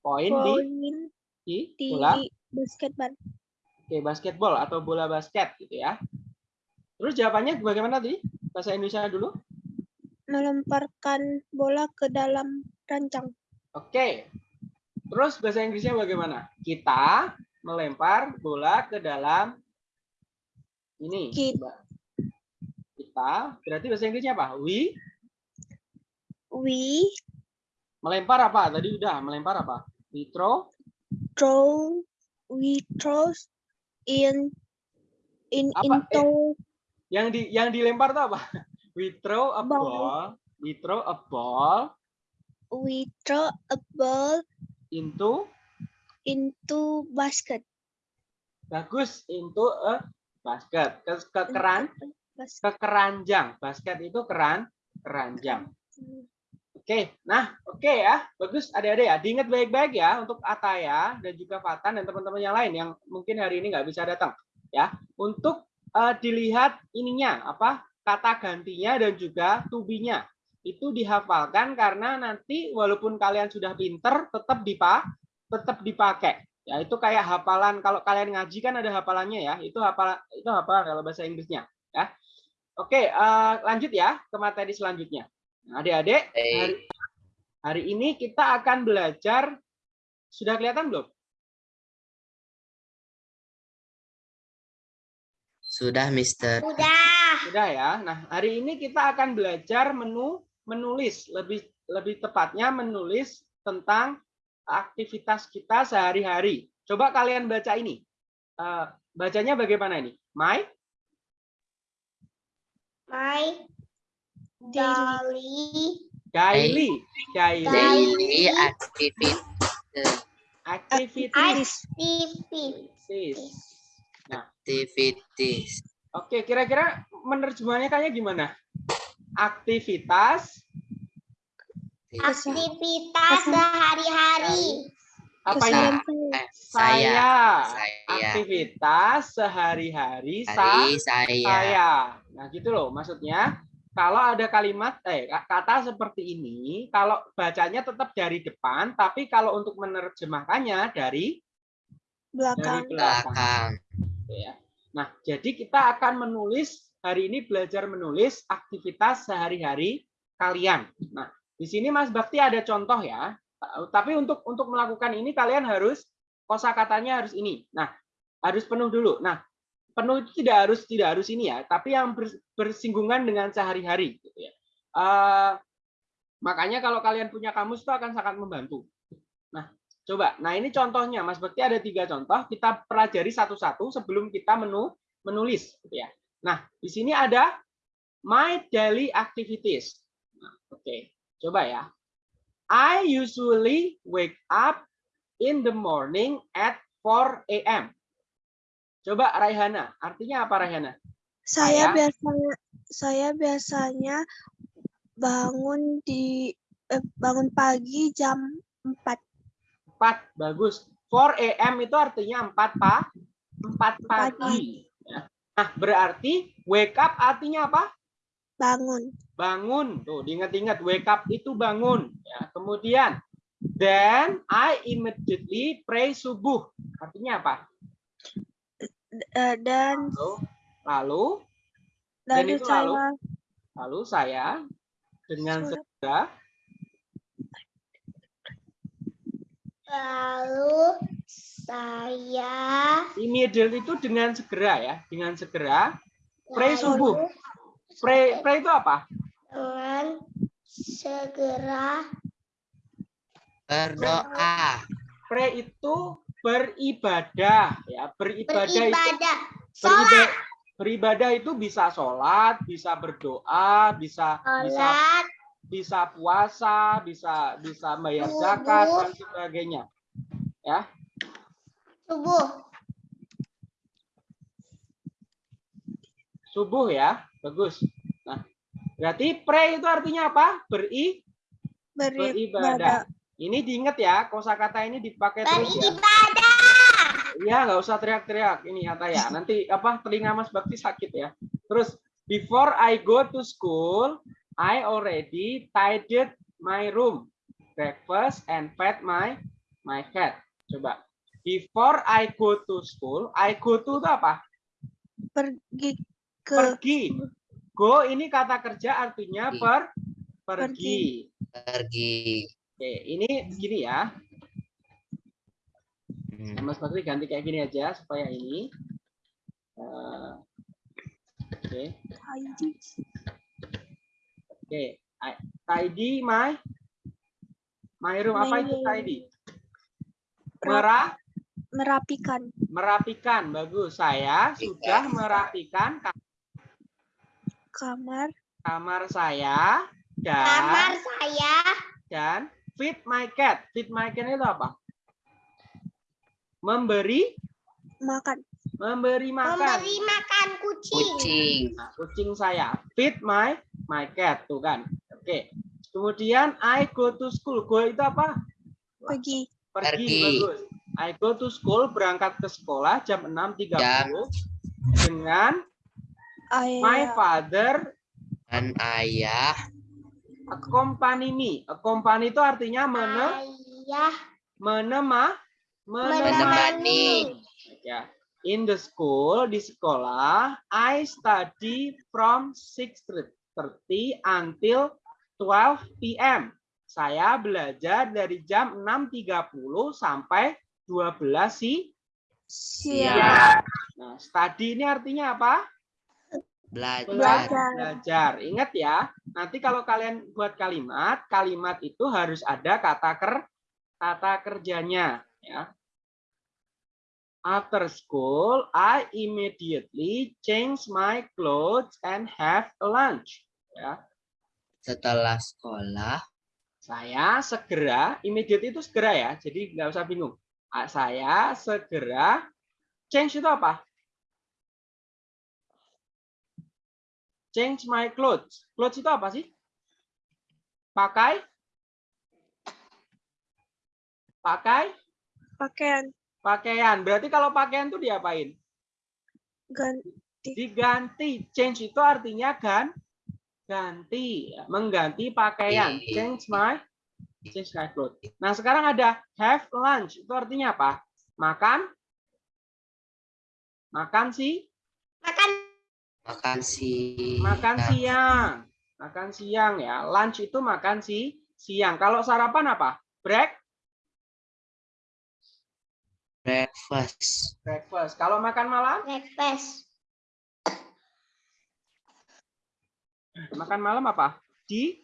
Speaker 2: poin di di
Speaker 1: di
Speaker 2: bola
Speaker 1: basketball
Speaker 2: Oke, basketball atau bola basket gitu ya. Terus jawabannya bagaimana tadi? Bahasa Indonesia dulu.
Speaker 1: melemparkan bola ke dalam rancang
Speaker 2: Oke. Terus bahasa Inggrisnya bagaimana? Kita melempar bola ke dalam ini.
Speaker 1: Kit-
Speaker 2: Coba. Kita berarti bahasa Inggrisnya apa? We
Speaker 1: we
Speaker 2: melempar apa? Tadi udah melempar apa? We throw
Speaker 1: throw we throw in in
Speaker 2: Apa? Eh,
Speaker 1: into
Speaker 2: yang di yang dilempar tuh apa? We throw a
Speaker 1: Ball.
Speaker 2: ball. We throw a ball
Speaker 1: we throw a ball
Speaker 2: into?
Speaker 1: Into basket.
Speaker 2: Bagus. Into a basket. Ke, ke keran?
Speaker 1: basket.
Speaker 2: Ke keranjang. Basket itu keran keranjang. Oke, nah oke ya, bagus adik-adik ya, diingat baik-baik ya untuk Ataya dan juga Fatan dan teman-teman yang lain yang mungkin hari ini nggak bisa datang ya, untuk eh, dilihat ininya apa kata gantinya dan juga tubinya itu dihafalkan karena nanti walaupun kalian sudah pinter tetap dipa tetap dipakai. Ya itu kayak hafalan kalau kalian ngaji kan ada hafalannya ya itu hafal itu hafalan kalau bahasa Inggrisnya ya. Oke eh, lanjut ya ke materi selanjutnya. Nah, adik-adik hari, hari ini kita akan belajar sudah kelihatan belum?
Speaker 3: Sudah, Mister.
Speaker 4: Udah.
Speaker 2: sudah ya. Nah hari ini kita akan belajar menu menulis lebih lebih tepatnya menulis tentang aktivitas kita sehari-hari. Coba kalian baca ini. Eh, bacanya bagaimana ini? My
Speaker 4: My
Speaker 1: daily.
Speaker 4: Daily.
Speaker 2: Daily. Daily
Speaker 3: activity
Speaker 1: activities.
Speaker 4: Activities.
Speaker 3: Activities.
Speaker 2: Oke, kira-kira menerjemahnya kayak gimana? Aktivitas
Speaker 4: Aktivitas sehari-hari.
Speaker 2: apa ini?
Speaker 3: eh,
Speaker 2: Saya.
Speaker 3: saya.
Speaker 2: Aktivitas sehari-hari sa-
Speaker 3: saya.
Speaker 2: saya. Nah, gitu loh maksudnya. Kalau ada kalimat eh kata seperti ini, kalau bacanya tetap dari depan, tapi kalau untuk menerjemahkannya dari
Speaker 1: belakang
Speaker 2: dari belakang.
Speaker 3: Belakang.
Speaker 2: gitu ya. Nah, jadi kita akan menulis hari ini belajar menulis aktivitas sehari-hari kalian. Nah, di sini Mas Bakti ada contoh ya. Tapi untuk untuk melakukan ini kalian harus kosakatanya harus ini. Nah, harus penuh dulu. Nah, penuh itu tidak harus tidak harus ini ya, tapi yang ber- bersinggungan dengan sehari-hari gitu ya. Eh, makanya kalau kalian punya kamus itu akan sangat membantu. Nah, Coba, nah ini contohnya, Mas Bekti ada tiga contoh. Kita pelajari satu-satu sebelum kita menu menulis, gitu ya. Nah, di sini ada my daily activities. Nah, Oke, coba ya. I usually wake up in the morning at 4 a.m. Coba Raihana, artinya apa Raihana?
Speaker 1: saya biasanya saya biasanya bangun di eh, bangun pagi jam 4
Speaker 2: 4, bagus. 4 a.m. itu artinya 4 pa, 4 pagi. Ya. Nah, berarti wake up artinya apa?
Speaker 1: bangun.
Speaker 2: Bangun. Tuh diingat-ingat wake up itu bangun. Ya kemudian then I immediately pray subuh. Artinya apa?
Speaker 1: Eh, dan
Speaker 2: lalu lalu Dan
Speaker 1: lalu
Speaker 2: itu
Speaker 1: saya
Speaker 2: lalu? lalu saya dengan segera
Speaker 4: Lalu saya
Speaker 2: immediately itu dengan segera ya dengan segera Pray
Speaker 4: lalu
Speaker 2: subuh. pray pray itu apa
Speaker 4: dengan segera
Speaker 3: Berdoa.
Speaker 2: pray itu beribadah ya beribadah itu
Speaker 4: beribadah.
Speaker 2: beribadah, beribadah itu bisa sholat bisa berdoa bisa bisa
Speaker 4: sholat,
Speaker 2: bisa puasa, bisa bisa bayar zakat dan sebagainya. Ya,
Speaker 4: subuh.
Speaker 2: subuh ya, bagus. Nah, berarti pray itu artinya apa? Beri
Speaker 1: beribadah.
Speaker 2: Ini diingat ya, kosakata ini dipakai terus ya.
Speaker 4: Beribadah.
Speaker 2: Iya, nggak usah teriak-teriak. Ini kata ya. Nanti apa telinga Mas Bakti sakit ya. Terus before I go to school, I already tidied my room, breakfast and fed my my cat. Coba. Before I go to school, I go to itu apa?
Speaker 1: pergi ke
Speaker 2: Pergi. Go ini kata kerja artinya
Speaker 3: Pergi.
Speaker 2: per pergi.
Speaker 3: Pergi.
Speaker 2: Oke, ini gini ya.
Speaker 3: Hmm.
Speaker 2: Mas Bakri ganti kayak gini aja supaya ini. Eh, Oke.
Speaker 1: tidy.
Speaker 2: Oke, I- tidy my my room apa itu tidy? Merah,
Speaker 1: merapikan
Speaker 2: merapikan. Bagus. Saya sudah merapikan ka-
Speaker 1: kamar
Speaker 2: kamar saya
Speaker 4: Kamar
Speaker 2: dan
Speaker 4: saya
Speaker 2: dan feed my cat. Feed my cat itu apa? Memberi
Speaker 1: makan
Speaker 2: memberi makan.
Speaker 4: memberi makan kucing.
Speaker 3: Kucing.
Speaker 2: Nah, kucing saya. Feed my my cat tuh kan. Oke. Kemudian I go to school. Go itu apa?
Speaker 1: pergi
Speaker 2: pergi,
Speaker 3: Pergi.
Speaker 2: bagus. I go to school berangkat ke sekolah jam 6.30
Speaker 3: Jam.
Speaker 2: dengan my father
Speaker 3: Dan ayah.
Speaker 2: accompany me. Accompany itu artinya mene,
Speaker 4: Ayah
Speaker 2: menema, menemani.
Speaker 3: Menemani.
Speaker 2: Ya. In the school di sekolah I study from 6:30 until 12 p.m. Saya belajar dari jam 6.30 sampai 12 si
Speaker 1: siang.
Speaker 2: Nah, study ini artinya apa?
Speaker 3: Belajar.
Speaker 1: Belajar.
Speaker 2: belajar. Ingat ya, nanti kalau kalian buat kalimat, kalimat itu harus ada kata ker kata kerjanya ya. After school, I immediately change my clothes and have a lunch. Ya,
Speaker 3: Setelah sekolah.
Speaker 2: saya segera, immediate itu segera ya, jadi nggak usah bingung. Ah, Saya segera change itu apa? change my clothes. Clothes itu apa sih? Pakai? Pakai?
Speaker 1: Pakaian.
Speaker 2: Pakaian. Berarti kalau pakaian itu diapain?
Speaker 1: Ganti.
Speaker 2: Diganti. Change itu artinya gan ganti, ya, mengganti pakaian.
Speaker 3: Iya.
Speaker 2: Change my change my clothes. Nah, sekarang ada have lunch. Itu artinya apa? Makan? Makan sih?
Speaker 4: Makan
Speaker 3: Makan si.
Speaker 2: Makan siang. Makan siang ya. Lunch itu makan si siang. Kalau sarapan apa? Break?
Speaker 3: Breakfast.
Speaker 2: Breakfast. Kalau makan malam?
Speaker 4: breakfast.
Speaker 2: Makan malam apa? Di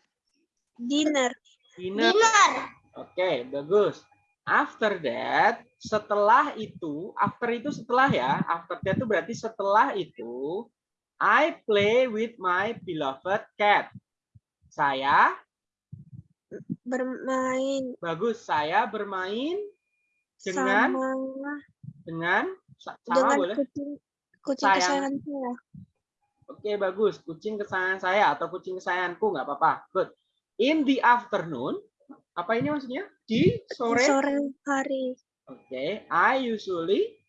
Speaker 1: Dinner.
Speaker 2: dinner.
Speaker 4: Dinner.
Speaker 2: Oke, bagus. After that, setelah itu, after itu setelah ya, after that itu berarti setelah itu, I play with my beloved cat. Saya,
Speaker 1: Bermain.
Speaker 2: bagus, saya bermain dengan
Speaker 1: sama
Speaker 2: dengan sa- sama
Speaker 1: dengan
Speaker 2: boleh.
Speaker 1: kucing kucing
Speaker 2: Sayang.
Speaker 1: kesayangan saya.
Speaker 2: Oke, bagus. Kucing kesayangan saya atau kucing kesayanganku nggak apa-apa. Good. In the afternoon, apa ini maksudnya? Di sore.
Speaker 1: Sore hari
Speaker 2: Oke, I usually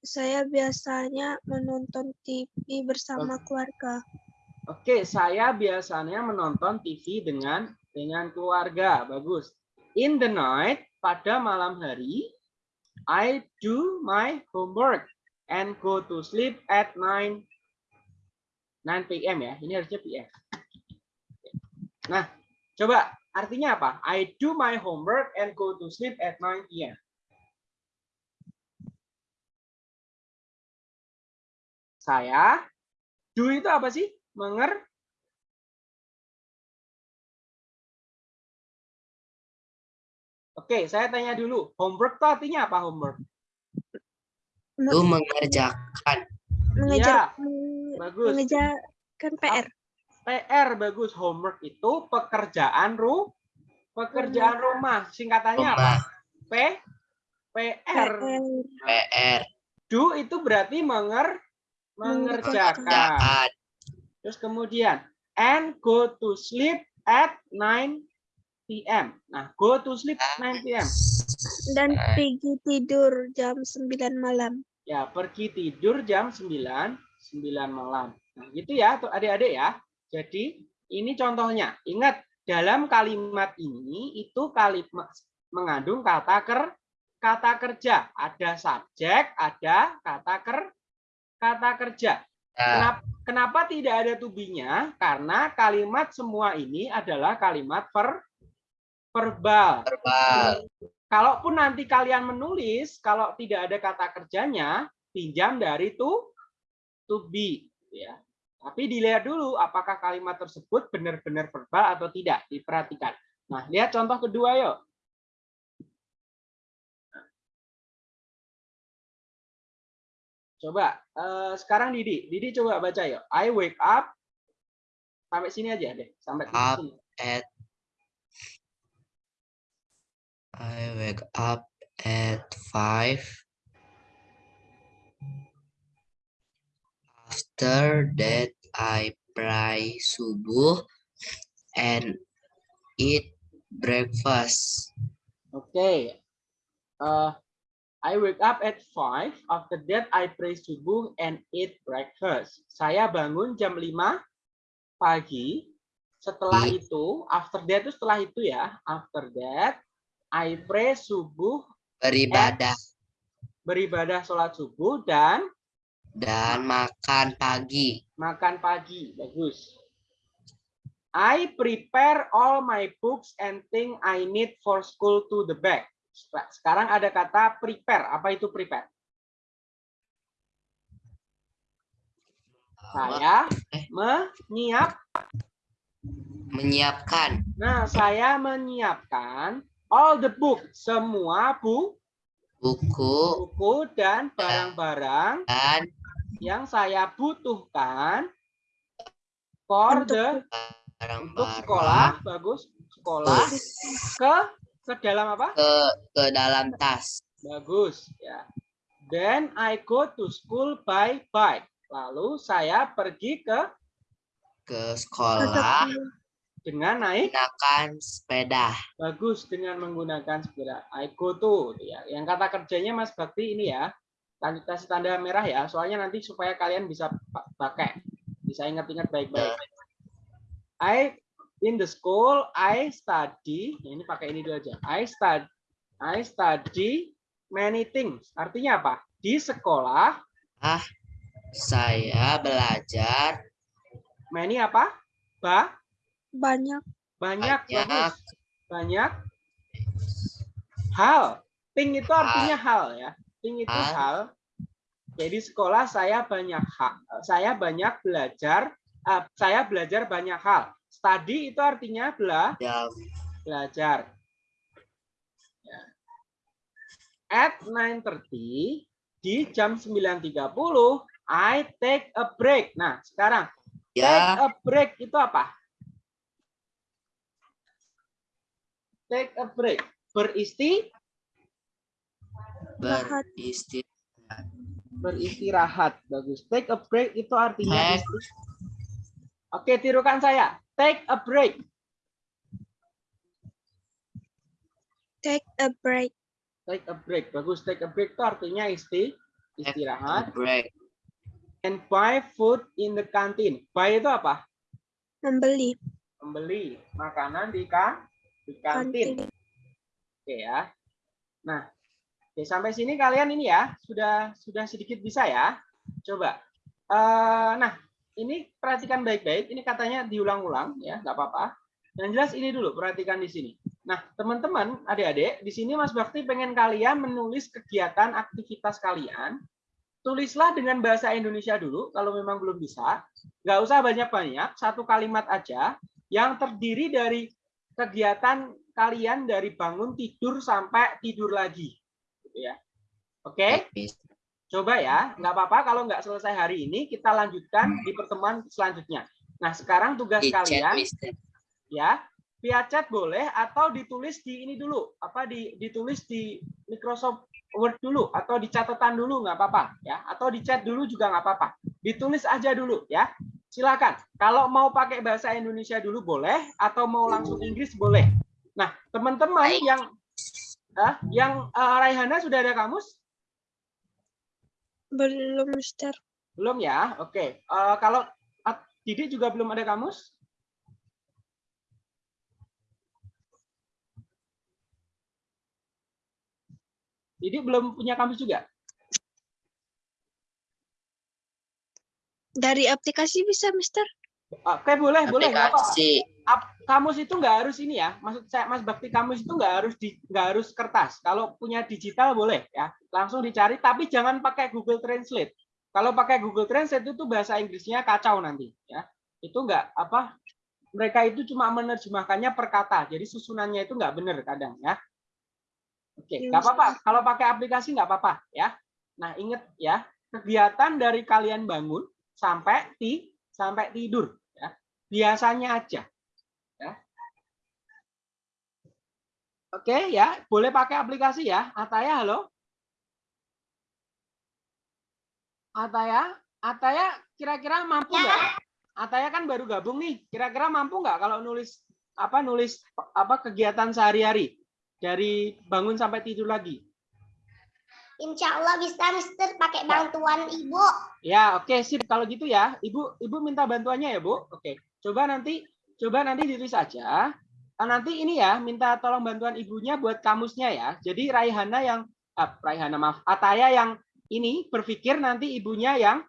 Speaker 1: saya biasanya menonton TV bersama keluarga.
Speaker 2: Oke, saya biasanya menonton TV dengan dengan keluarga. Bagus. In the night, pada malam hari, I do my homework and go to sleep at 9 9 p.m. ya. Ini harusnya p.m. Nah, coba artinya apa? I do my homework and go to sleep at 9 p.m. Saya do itu apa sih? Menger Oke, saya tanya dulu. Homework itu artinya apa homework?
Speaker 3: Lu mengerjakan.
Speaker 1: Mengejar menge-
Speaker 2: bagus.
Speaker 1: mengejarkan PR.
Speaker 2: PR bagus. Homework itu pekerjaan ru pekerjaan rumah. Singkatannya apa?
Speaker 3: Rumah.
Speaker 2: P PR.
Speaker 1: PR.
Speaker 2: Do itu berarti menger mengerjakan.
Speaker 3: Kerjaan.
Speaker 2: Terus kemudian and go to sleep at 9 p.m. Nah, go to sleep at 9 p.m.
Speaker 1: Dan
Speaker 3: Eh.
Speaker 1: pergi tidur jam 9 malam.
Speaker 2: Ya, pergi tidur jam 9 9 malam. Nah, gitu ya, tuh adik-adik ya. Jadi, ini contohnya. Ingat, dalam kalimat ini itu kalimat mengandung kata ker kata kerja. Ada subjek, ada kata ker kata kerja.
Speaker 3: Nah,
Speaker 2: Kenapa, kenapa tidak ada tubinya? Karena kalimat semua ini adalah kalimat ver, verbal.
Speaker 3: verbal.
Speaker 2: Kalaupun nanti kalian menulis, kalau tidak ada kata kerjanya, pinjam dari to, to be. Ya. Tapi dilihat dulu apakah kalimat tersebut benar-benar verbal atau tidak. Diperhatikan. Nah, lihat contoh kedua yuk. Coba, eh, sekarang Didi. Didi coba baca yuk. I wake up. Sampai sini aja deh. Sampai
Speaker 3: Up.
Speaker 2: sini.
Speaker 3: At I wake up at five. After that, I pray subuh and eat breakfast.
Speaker 2: Oke. Uh, I wake up at 5. After that, I pray subuh and eat breakfast. Saya bangun jam 5 pagi. Setelah
Speaker 3: Hmm.
Speaker 2: itu, after that itu setelah itu ya. After that, I pray subuh,
Speaker 3: Beribadah
Speaker 2: beribadah sholat subuh, dan
Speaker 3: dan makan pagi.
Speaker 2: makan pagi. Bagus. I prepare all my books and thing I need for school to the back. Sekarang ada kata prepare. Apa itu prepare? Saya
Speaker 3: Eh.
Speaker 2: menyiap.
Speaker 3: Menyiapkan
Speaker 2: Nah, saya menyiapkan all the book, semua bu,
Speaker 3: buku
Speaker 2: buku dan barang-barang
Speaker 3: dan
Speaker 2: yang saya butuhkan for
Speaker 1: Untuk
Speaker 2: the untuk
Speaker 3: barang-barang
Speaker 2: sekolah, bagus, sekolah ke ke dalam apa?
Speaker 3: ke ke dalam tas.
Speaker 2: Bagus, ya. Then I go to school by bike. Lalu saya pergi ke
Speaker 3: ke sekolah
Speaker 2: dengan naik
Speaker 3: menggunakan sepeda.
Speaker 2: bagus dengan menggunakan sepeda. I go to gitu ya. Yang kata kerjanya Mas Bakti ini ya. Kasih tanda merah ya, soalnya nanti supaya kalian bisa pa- pakai. Bisa ingat-ingat baik-baik. I in the school I study, ya ini pakai ini dulu aja. I study I study many things. Artinya apa? Di sekolah
Speaker 3: Saya belajar
Speaker 2: many apa? Ba
Speaker 1: Banyak.
Speaker 2: banyak,
Speaker 3: Banyak.
Speaker 2: bagus. banyak hal. Thing itu artinya hal ya. Thing itu
Speaker 3: Hal.
Speaker 2: hal. Jadi sekolah saya banyak hal. Saya banyak belajar. eh, saya belajar banyak hal. Study itu artinya bela
Speaker 3: dan
Speaker 2: belajar. Ya. At 9.30 di jam 9.30 I take a break. Nah, sekarang take
Speaker 3: ya
Speaker 2: a break itu apa? Take a break. Beristi
Speaker 1: Rahat.
Speaker 3: beristirahat.
Speaker 2: beristirahat. Bagus. Take a break itu artinya
Speaker 3: Take.
Speaker 2: Oke, tirukan saya. Take a break.
Speaker 1: Take a break.
Speaker 2: Take a break. Bagus. Take a break itu artinya isti istirahat.
Speaker 3: Break.
Speaker 2: And buy food in the canteen. Buy itu apa?
Speaker 1: Membeli.
Speaker 2: Membeli makanan di kan di kantin.
Speaker 1: Kantin.
Speaker 2: Oke ya. Nah, oke, sampai sini kalian ini ya sudah sudah sedikit bisa ya. Coba. Eh, nah, ini perhatikan baik-baik. Ini katanya diulang-ulang ya, nggak apa-apa. Yang jelas ini dulu perhatikan di sini. Nah, teman-teman, adik-adik, di sini Mas Bakti pengen kalian menulis kegiatan aktivitas kalian. Tulislah dengan bahasa Indonesia dulu kalau memang belum bisa. Nggak usah banyak-banyak, satu kalimat aja yang terdiri dari kegiatan kalian dari bangun tidur sampai tidur lagi. Gitu ya. Oke, coba ya. Nggak apa-apa kalau nggak selesai hari ini, kita lanjutkan di pertemuan selanjutnya. Nah, sekarang tugas
Speaker 3: Di chat,
Speaker 2: kalian
Speaker 3: Mister.
Speaker 2: ya via chat boleh atau ditulis di ini dulu apa di ditulis di Microsoft Word dulu atau di catatan dulu nggak apa-apa ya atau di chat dulu juga nggak apa-apa ditulis aja dulu ya silakan. Kalau mau pakai bahasa Indonesia dulu boleh atau mau langsung Inggris boleh. Nah teman-teman yang ah, yang eh, Raihana sudah ada kamus?
Speaker 1: Belum, Mister.
Speaker 2: belum ya? Oke. Eh, kalau ah, Didik juga belum ada kamus? Didik belum punya kamus juga
Speaker 1: Dari aplikasi bisa, Mister?
Speaker 2: Oke boleh boleh.
Speaker 3: Aplikasi.
Speaker 2: Ap- Kamus itu nggak harus ini ya. Maksud saya Mas Bakti kamus itu nggak harus di nggak harus kertas. Kalau punya digital boleh ya. Langsung dicari tapi jangan pakai Google Translate. Kalau pakai Google Translate itu bahasa Inggrisnya kacau nanti ya. Itu nggak apa mereka itu cuma menerjemahkannya per kata. Jadi susunannya itu nggak benar kadang ya. Oke,
Speaker 1: Ya,
Speaker 2: nggak apa-apa. Kalau pakai aplikasi nggak apa-apa ya. Nah, ingat ya, kegiatan dari kalian bangun sampai ti sampai tidur ya. Biasanya aja ya. Oke ya, boleh pakai aplikasi ya. Ataya halo. Ataya, Ataya kira-kira mampu nggak? Ataya kan baru gabung nih. Kira-kira mampu nggak kalau nulis apa nulis apa kegiatan sehari-hari dari bangun sampai tidur lagi?
Speaker 4: Insya Allah bisa Mister pakai bantuan Ibu.
Speaker 2: Ya, oke sip kalau gitu ya. Ibu Ibu minta bantuannya ya, Bu. Oke. Coba nanti coba nanti ditulis aja. Ah, nanti ini ya, minta tolong bantuan ibunya buat kamusnya ya. Jadi Raihana yang ah, Raihana maaf, Ataya yang ini berpikir nanti ibunya yang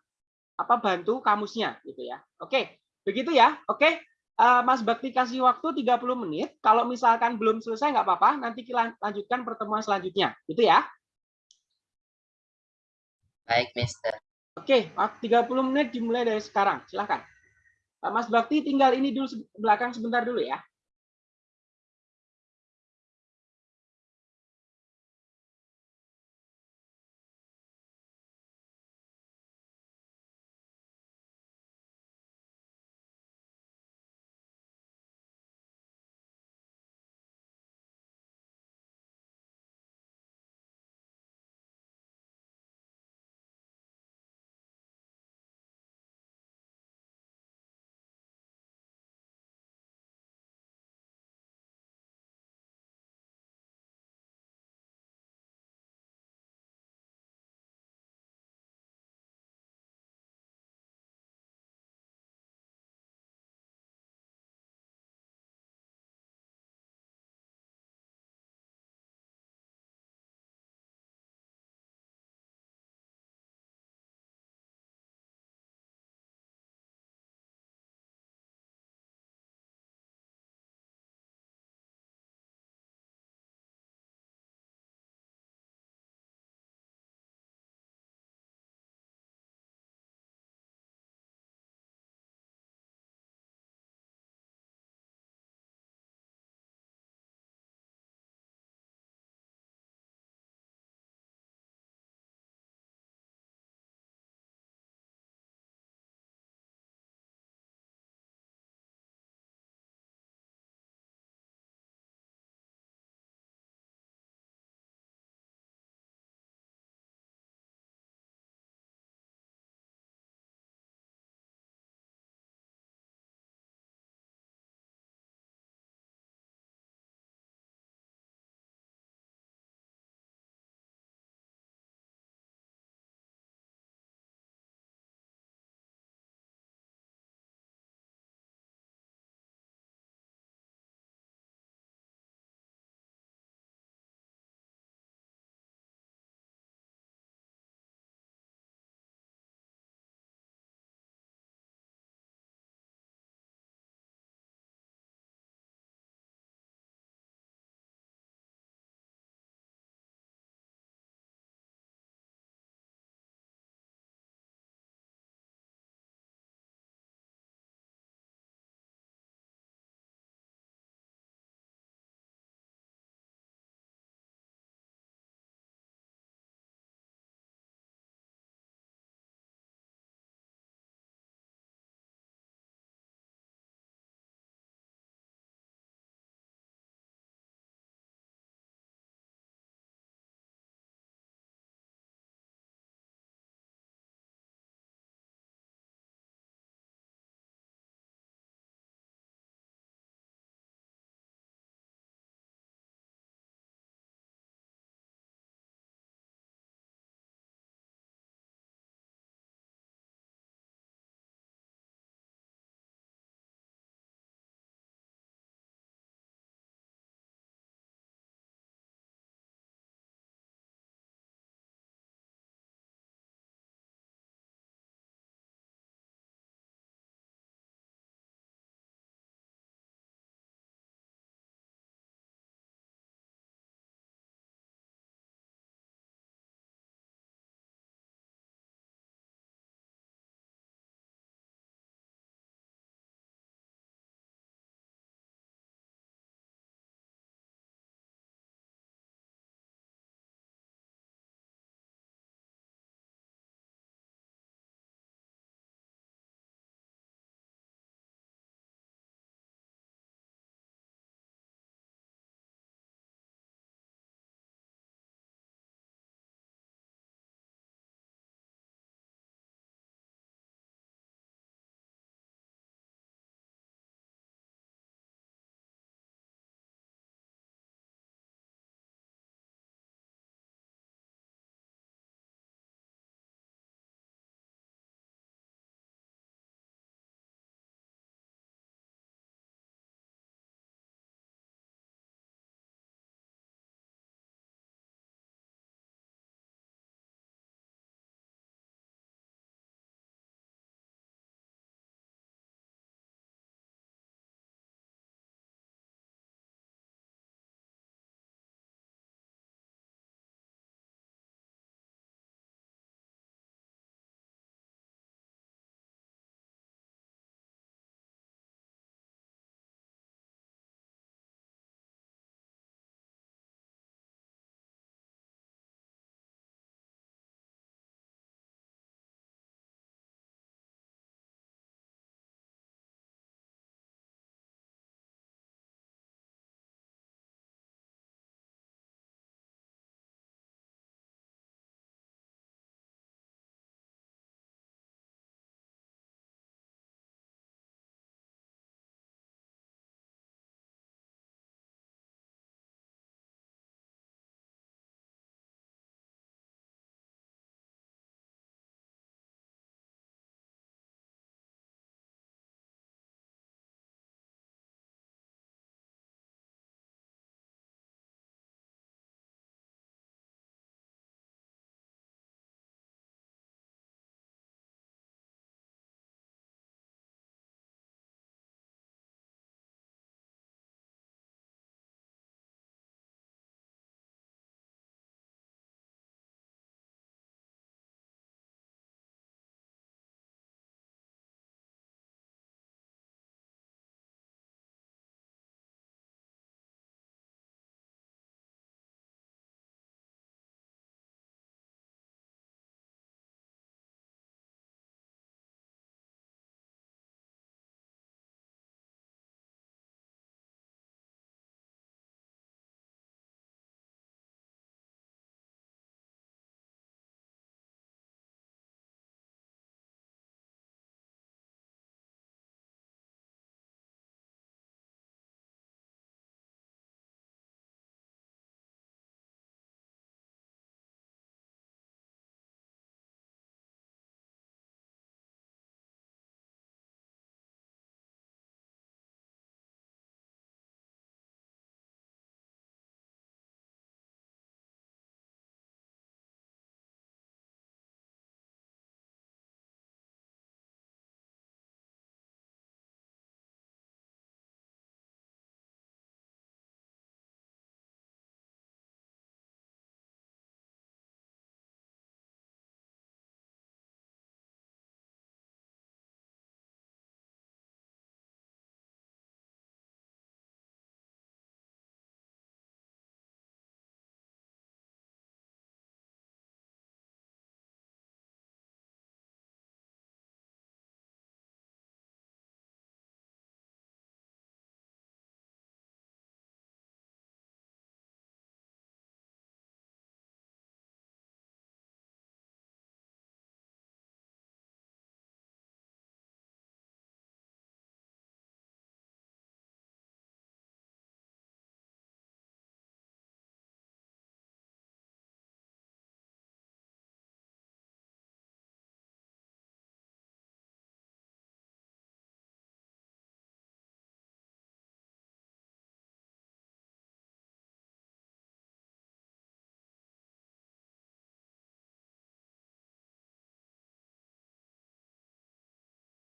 Speaker 2: apa bantu kamusnya gitu ya. Oke. Begitu ya. Oke. Eh, Mas Bakti kasih waktu 30 menit. Kalau misalkan belum selesai nggak apa-apa, nanti kita lanjutkan pertemuan selanjutnya. Gitu ya.
Speaker 3: Baik, Mister.
Speaker 2: Oke, waktu 30 menit dimulai dari sekarang. Silahkan. Mas Bakti tinggal ini dulu belakang sebentar dulu ya.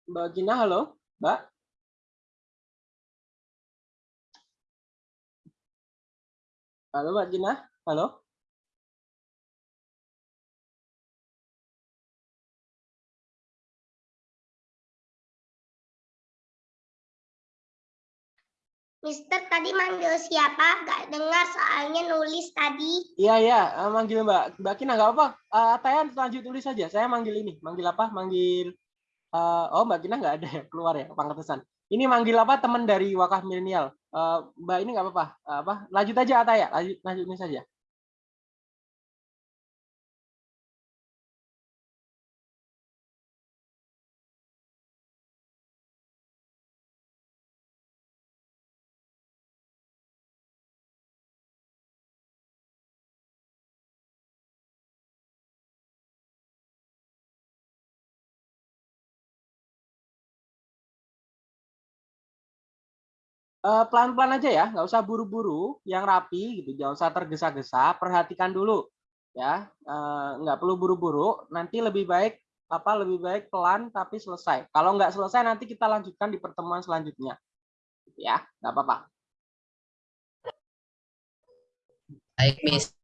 Speaker 2: Mbak Gina, halo, Mbak. Halo, Mbak Gina, halo.
Speaker 4: Mister tadi manggil siapa? Gak dengar soalnya nulis tadi.
Speaker 2: Iya, iya, eh, manggil Mbak Mbak Gina nggak apa. Uh, Tayan lanjut tulis saja. Saya manggil ini, manggil apa? Manggil eh, oh Mbak Gina nggak ada ya keluar ya pangetesan. Ini manggil apa? Teman dari Wakaf Milenial. Eh, Mbak ini nggak apa-apa. Eh, apa? Lanjut aja Ataya, lanjut lanjut ini saja. Pelan-pelan aja ya, nggak usah buru-buru, yang rapi gitu, jangan usah tergesa-gesa, perhatikan dulu ya, Eh, nggak perlu buru-buru, nanti lebih baik apa lebih baik pelan tapi selesai. Kalau nggak selesai nanti kita lanjutkan di pertemuan selanjutnya, ya, nggak apa-apa.
Speaker 3: Baik, Miss.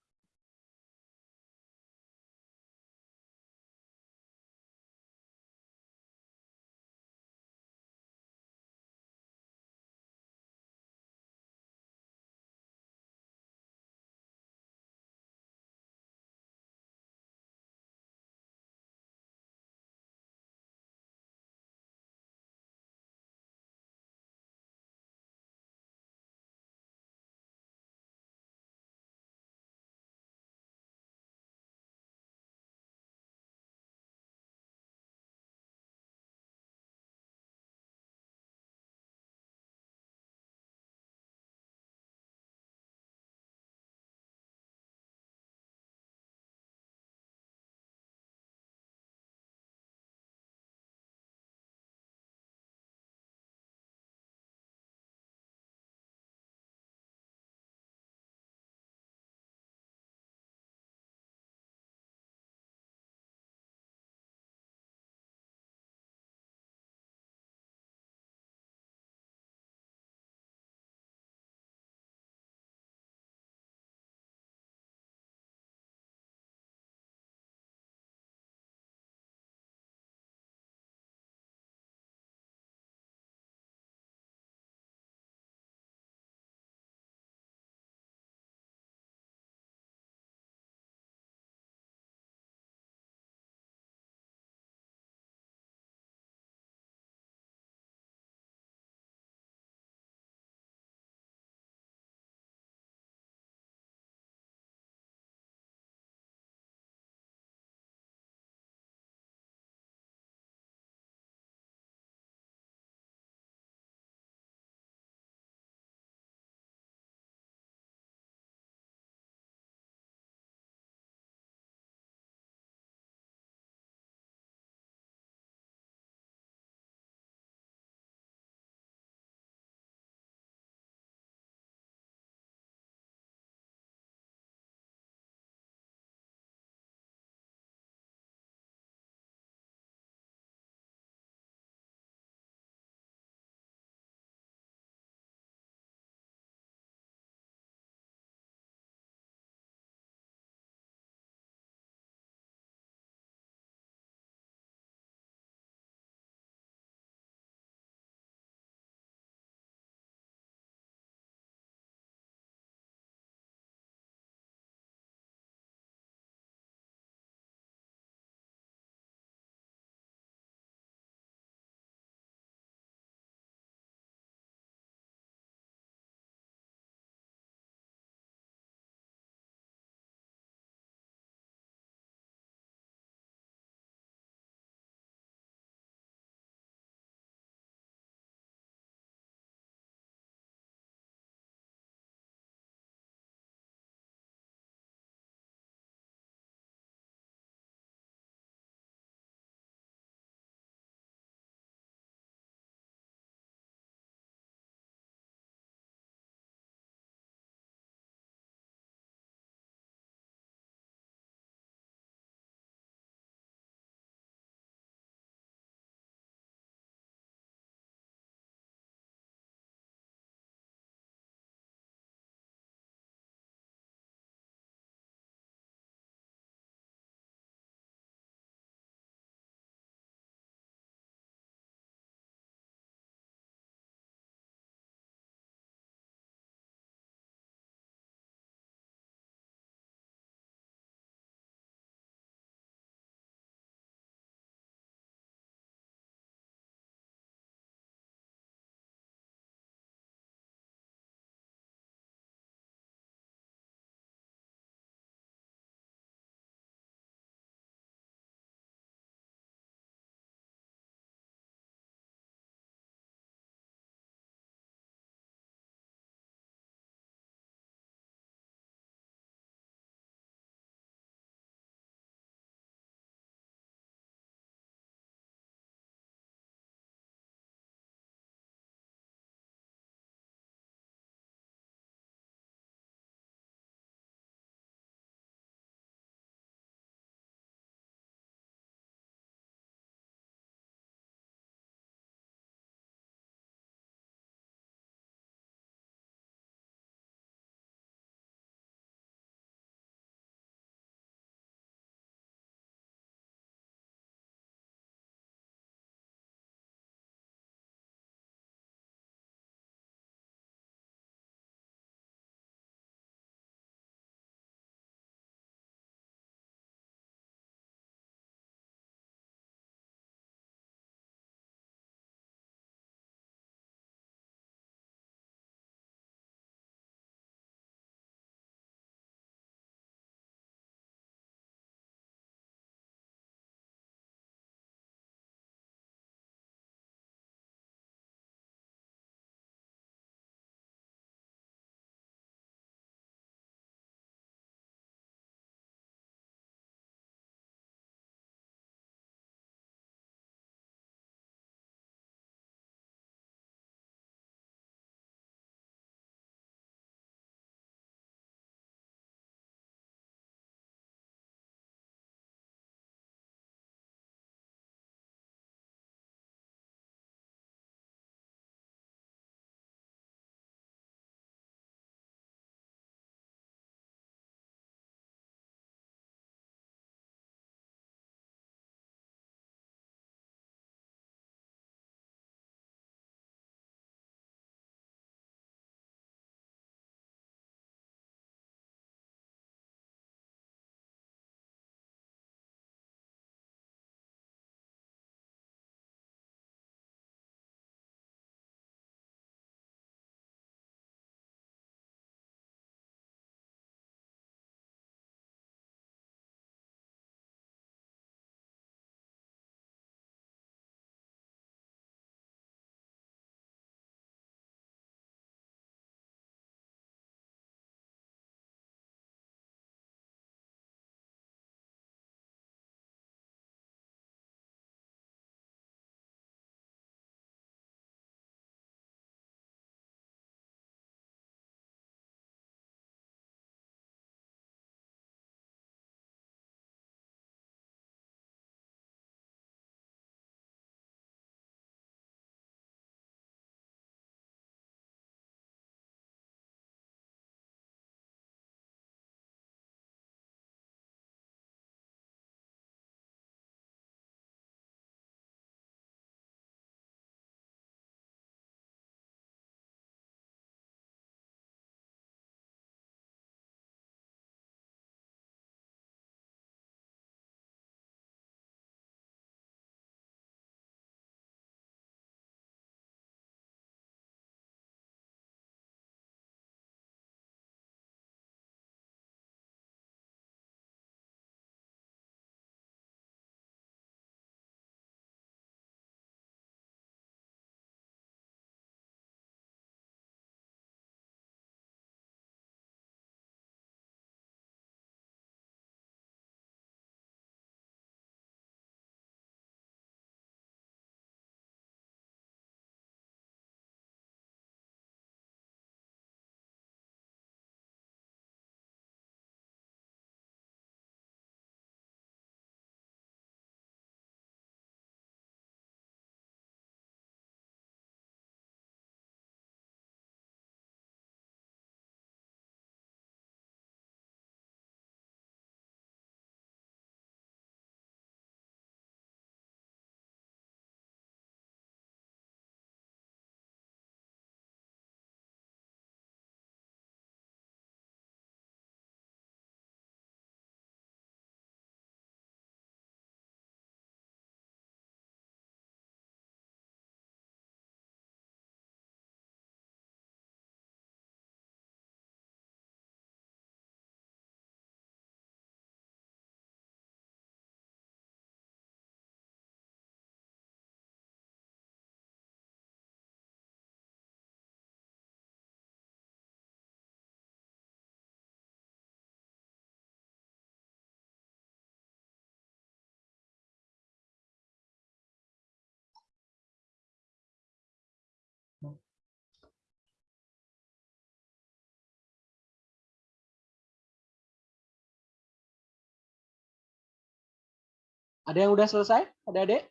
Speaker 2: Ada yang udah selesai? Ada adik?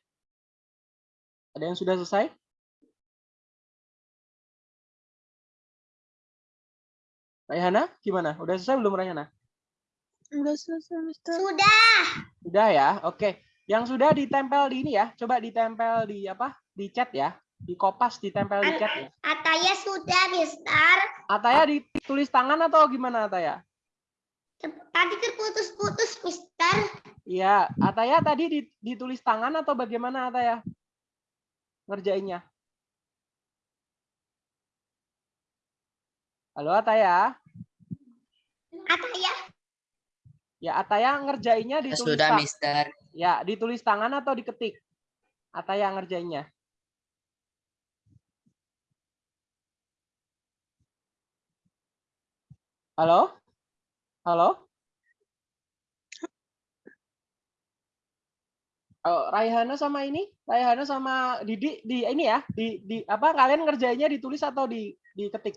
Speaker 2: Ada yang sudah selesai? Raihana, gimana? Udah selesai belum Raihana?
Speaker 1: Udah selesai, Mister.
Speaker 4: Sudah.
Speaker 2: Sudah ya, oke. Yang sudah ditempel di ini ya, coba ditempel di apa? Di chat ya, di kopas ditempel di chat ya.
Speaker 4: Ataya sudah, Mister.
Speaker 2: Ataya ditulis tangan atau gimana Ataya?
Speaker 4: Tadi terputus-putus, Mister.
Speaker 2: Iya, Ataya tadi di- ditulis tangan atau bagaimana Ataya? Ngerjainnya. Halo Ataya.
Speaker 4: Ataya.
Speaker 2: Ya Ataya ngerjainnya ditulis
Speaker 3: Sudah, Mister.
Speaker 2: Ya, ditulis tangan atau diketik? Ataya ngerjainnya. Halo? Halo? Oh, Raihana sama ini, Raihana sama Didi di ini ya, di di apa kalian ngerjainnya ditulis atau di diketik?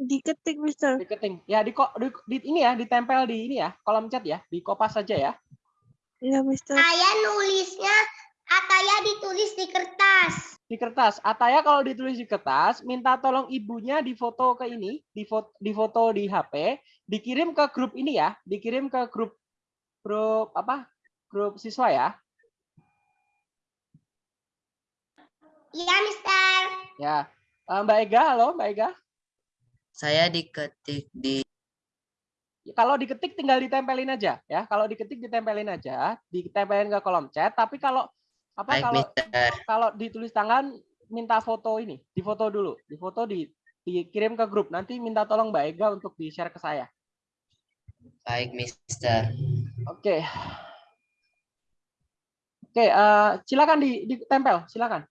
Speaker 1: Diketik, Mister.
Speaker 2: Diketik. Ya di, di, di ini ya, ditempel di ini ya, kolom chat ya, di kopas saja ya.
Speaker 1: Iya, Mister.
Speaker 4: Saya nulisnya Ataya ditulis di kertas.
Speaker 2: Di kertas. Ataya kalau ditulis di kertas, minta tolong ibunya difoto ke ini, difoto, difoto di HP, dikirim ke grup ini ya, dikirim ke grup grup apa? Grup siswa ya.
Speaker 4: Iya, Mister.
Speaker 2: Ya. Eh, Mbak Ega, halo Mbak Ega.
Speaker 3: Saya diketik di
Speaker 2: Kalau diketik tinggal ditempelin aja ya. Kalau diketik ditempelin aja, ditempelin ke kolom chat. Tapi kalau apa
Speaker 3: baik,
Speaker 2: kalau
Speaker 3: Mister.
Speaker 2: kalau ditulis tangan minta foto ini, difoto dulu, difoto di dikirim ke grup. Nanti minta tolong Mbak Ega untuk di-share ke saya.
Speaker 3: Baik, Mister.
Speaker 2: Oke. Oke, eh, silakan di, ditempel, silakan.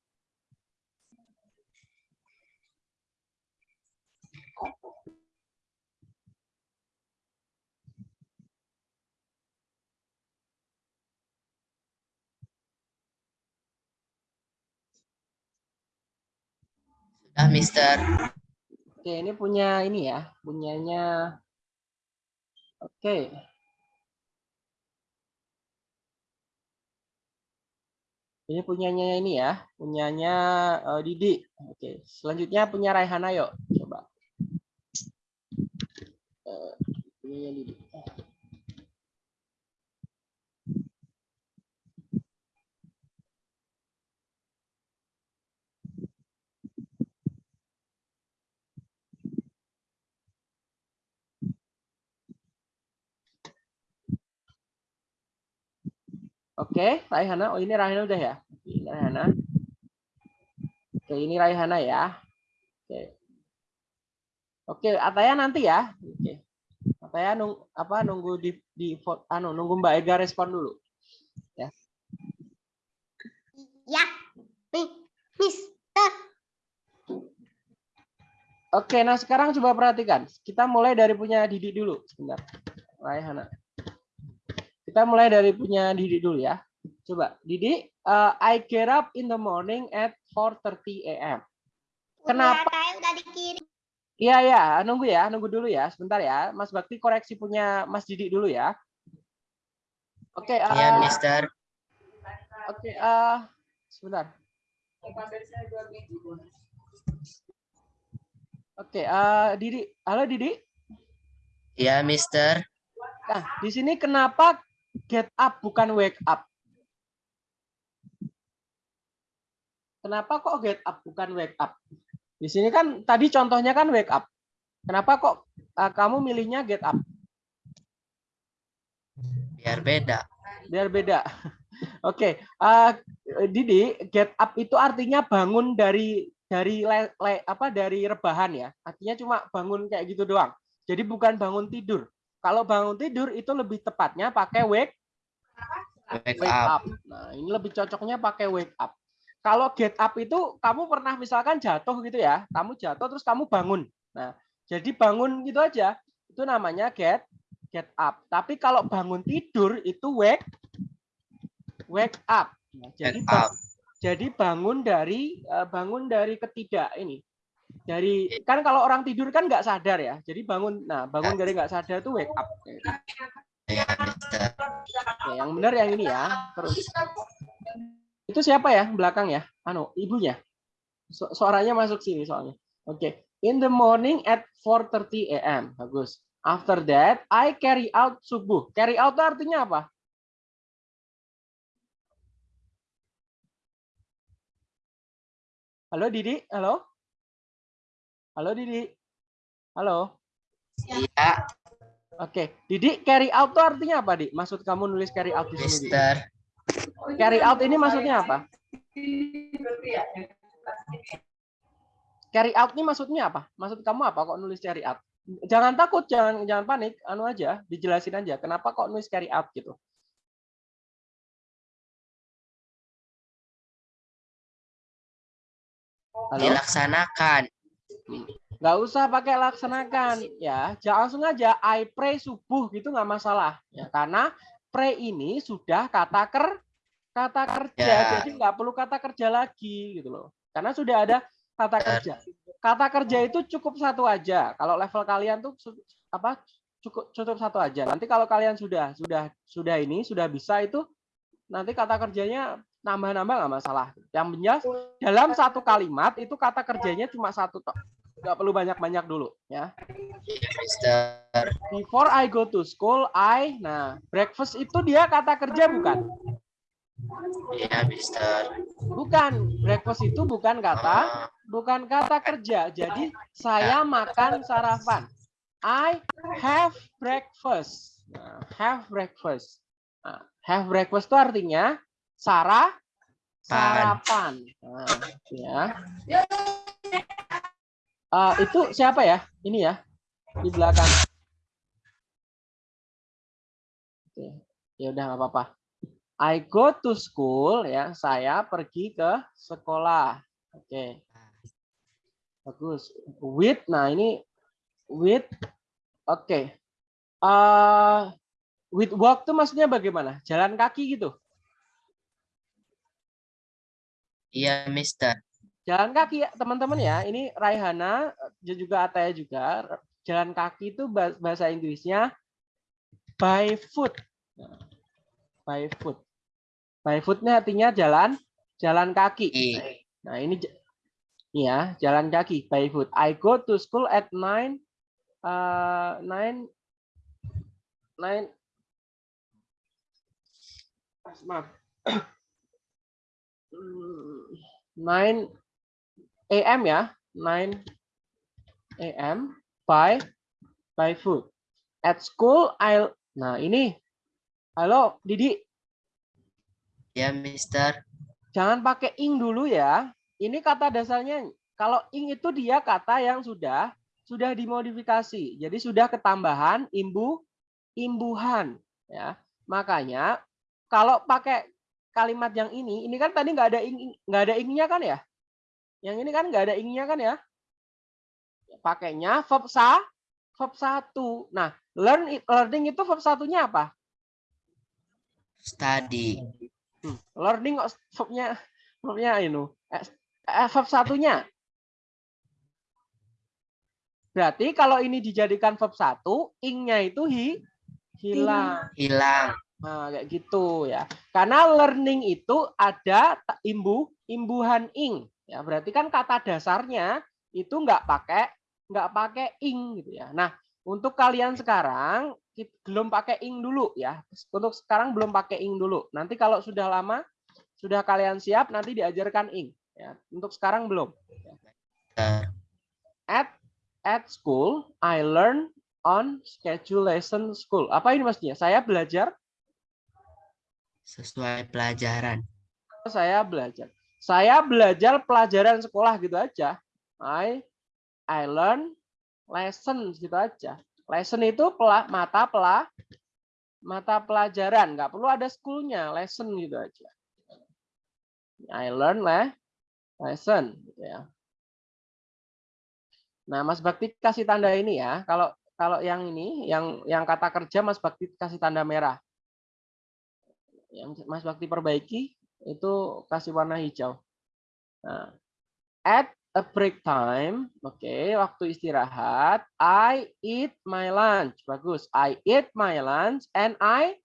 Speaker 3: Sudah, Mister.
Speaker 2: Oke, ini punya ini ya, punyanya. Oke. Ini punyanya ini ya, punyanya eh, Didi. Oke, selanjutnya punya Raihana yuk, coba. Eh, punyanya Didi. Oke, Raihana. Oh, ini Raihana udah ya? Ini Raihana. Oke, ini Raihana ya. Oke. Oke, Ataya nanti ya. Oke. Ataya nung, apa nunggu di di anu nunggu Mbak Ega respon dulu.
Speaker 4: Ya. Nih, Mister.
Speaker 2: Oke, nah sekarang coba perhatikan. Kita mulai dari punya Didi dulu. Sebentar. Raihana. Kita mulai dari punya Didi dulu ya. Coba, Didi, uh, I get up in the morning at 4.30 a.m. Kenapa?
Speaker 4: Udah dikirim.
Speaker 2: Iya ya, nunggu ya, nunggu dulu ya, sebentar ya. Mas Bakti koreksi punya Mas Didi dulu ya. Oke,
Speaker 3: Iya,
Speaker 2: eh,
Speaker 3: Mister.
Speaker 2: oke, eh, sebentar. Oke, eh, Didi, halo Didi.
Speaker 3: Iya, Mister.
Speaker 2: Nah, di sini kenapa get up bukan wake up? Kenapa kok get up bukan wake up? Di sini kan tadi contohnya kan wake up. Kenapa kok eh, kamu milihnya get up?
Speaker 3: Biar beda.
Speaker 2: biar beda. Oke, eh, Didi, get up itu artinya bangun dari dari le- le- apa dari rebahan ya. Artinya cuma bangun kayak gitu doang. Jadi bukan bangun tidur. Kalau bangun tidur itu lebih tepatnya pakai wake
Speaker 3: Wake
Speaker 2: wake
Speaker 3: up.
Speaker 2: up. Nah, ini lebih cocoknya pakai wake up. Kalau get up itu kamu pernah misalkan jatuh gitu ya, kamu jatuh terus kamu bangun. Nah, jadi bangun gitu aja. Itu namanya get get up. Tapi kalau bangun tidur itu wake wake up. Nah, jadi
Speaker 3: up.
Speaker 2: jadi bangun dari eh, bangun dari ketidak ini. Dari kan kalau orang tidur kan nggak sadar ya. Jadi bangun nah bangun dari nggak sadar itu wake up. Ya, yang benar yang ini ya. Terus. Itu siapa ya belakang ya? Anu, ibunya. Su- Suaranya masuk sini soalnya. Oke. In the morning at 4:30 a.m. Bagus. After that, I carry out subuh. Carry out artinya apa? Halo Didi, halo? Halo Didi. Halo.
Speaker 3: Iya,
Speaker 2: Oke, Didi carry out itu artinya apa, Di? Maksud kamu nulis carry out di sini?
Speaker 3: Mister.
Speaker 2: Carry out ini maksudnya apa? Carry out ini maksudnya apa? Maksud kamu apa kok nulis carry out? Jangan takut, jangan jangan panik, anu aja, dijelasin aja. Kenapa kok nulis carry out gitu? Halo?
Speaker 3: Dilaksanakan.
Speaker 2: Nggak usah pakai laksanakan. Ya jangan langsung aja I pray subuh gitu nggak masalah. Ya karena pray ini sudah kata ker kata kerja.
Speaker 3: Ya.
Speaker 2: jadi nggak perlu kata kerja lagi gitu loh. Karena sudah ada kata kerja. Kata kerja itu cukup satu aja. Kalau level kalian tuh apa cukup cukup satu aja. Nanti kalau kalian sudah sudah sudah ini sudah bisa itu nanti kata kerjanya nambah-nambah nggak masalah. Yang jelas dalam satu kalimat itu kata kerjanya cuma satu tok. Nggak perlu banyak-banyak dulu ya.
Speaker 3: Iya, Mister.
Speaker 2: before I go to school I nah breakfast itu dia kata kerja bukan?
Speaker 3: Iya, Mister.
Speaker 2: bukan. Breakfast itu bukan kata
Speaker 3: Oh,
Speaker 2: bukan kata kerja. Jadi saya makan sarapan. I have breakfast. Nah, have breakfast. Nah, have breakfast itu artinya sarah? Sarapan. Nah, ya Eh, itu siapa ya? Ini ya di belakang. Oke. ya udah nggak apa-apa. I go to school ya. Saya pergi ke sekolah. Oke. Bagus. With nah ini with oke. Eh, with walk tuh maksudnya bagaimana? Jalan kaki gitu
Speaker 3: Iya, Mister.
Speaker 2: jalan kaki ya teman-teman ya. Ini Raihana dan juga Ataya juga. Jalan kaki itu bah- bahasa Inggrisnya by foot. By foot. By foot ini artinya jalan jalan kaki.
Speaker 3: I.
Speaker 2: nah ini ya jalan kaki by foot. I go to school at nine uh, nine nine maaf Hmm, nine AM ya, 9 AM by by foot. At school I Nah, ini. Halo, Didi,
Speaker 3: Iya, Mister.
Speaker 2: jangan pakai ing dulu ya. Ini kata dasarnya kalau ing itu dia kata yang sudah sudah dimodifikasi. Jadi sudah ketambahan imbu imbuhan ya. Makanya kalau pakai kalimat yang ini, ini kan tadi nggak ada ing nggak ada ingnya kan ya? Yang ini kan nggak ada ingnya kan ya? Pakainya verb sa, verb satu. Nah, learn learning itu verb satunya apa?
Speaker 3: Study.
Speaker 2: Hmm, learning kok verbnya verbnya ini eh, eh, verb satunya. Berarti kalau ini dijadikan verb satu, ingnya itu hi hilang.
Speaker 3: Hilang.
Speaker 2: Nah, kayak gitu ya. Karena learning itu ada imbu imbuhan ing. Ya, berarti kan kata dasarnya itu nggak pakai nggak pakai ing gitu ya. Nah, untuk kalian sekarang belum pakai ing dulu ya. Untuk sekarang belum pakai ing dulu. Nanti kalau sudah lama sudah kalian siap nanti diajarkan ing ya. Untuk sekarang belum. At at school I learn on schedule lesson school. Apa ini maksudnya? Saya belajar
Speaker 3: Sesuai pelajaran.
Speaker 2: saya belajar. Saya belajar pelajaran sekolah gitu aja. I I learn lesson gitu aja. Lesson itu pela, mata pela, mata pelajaran, nggak perlu ada schoolnya, lesson gitu aja. I learn le, lesson gitu ya. Nah, Mas Bakti kasih tanda ini ya. Kalau kalau yang ini, yang yang kata kerja Mas Bakti kasih tanda merah. Yang Mas Bakti perbaiki itu kasih warna hijau. Nah, at a break time, oke, waktu istirahat, I eat my lunch. Bagus. I eat my lunch and I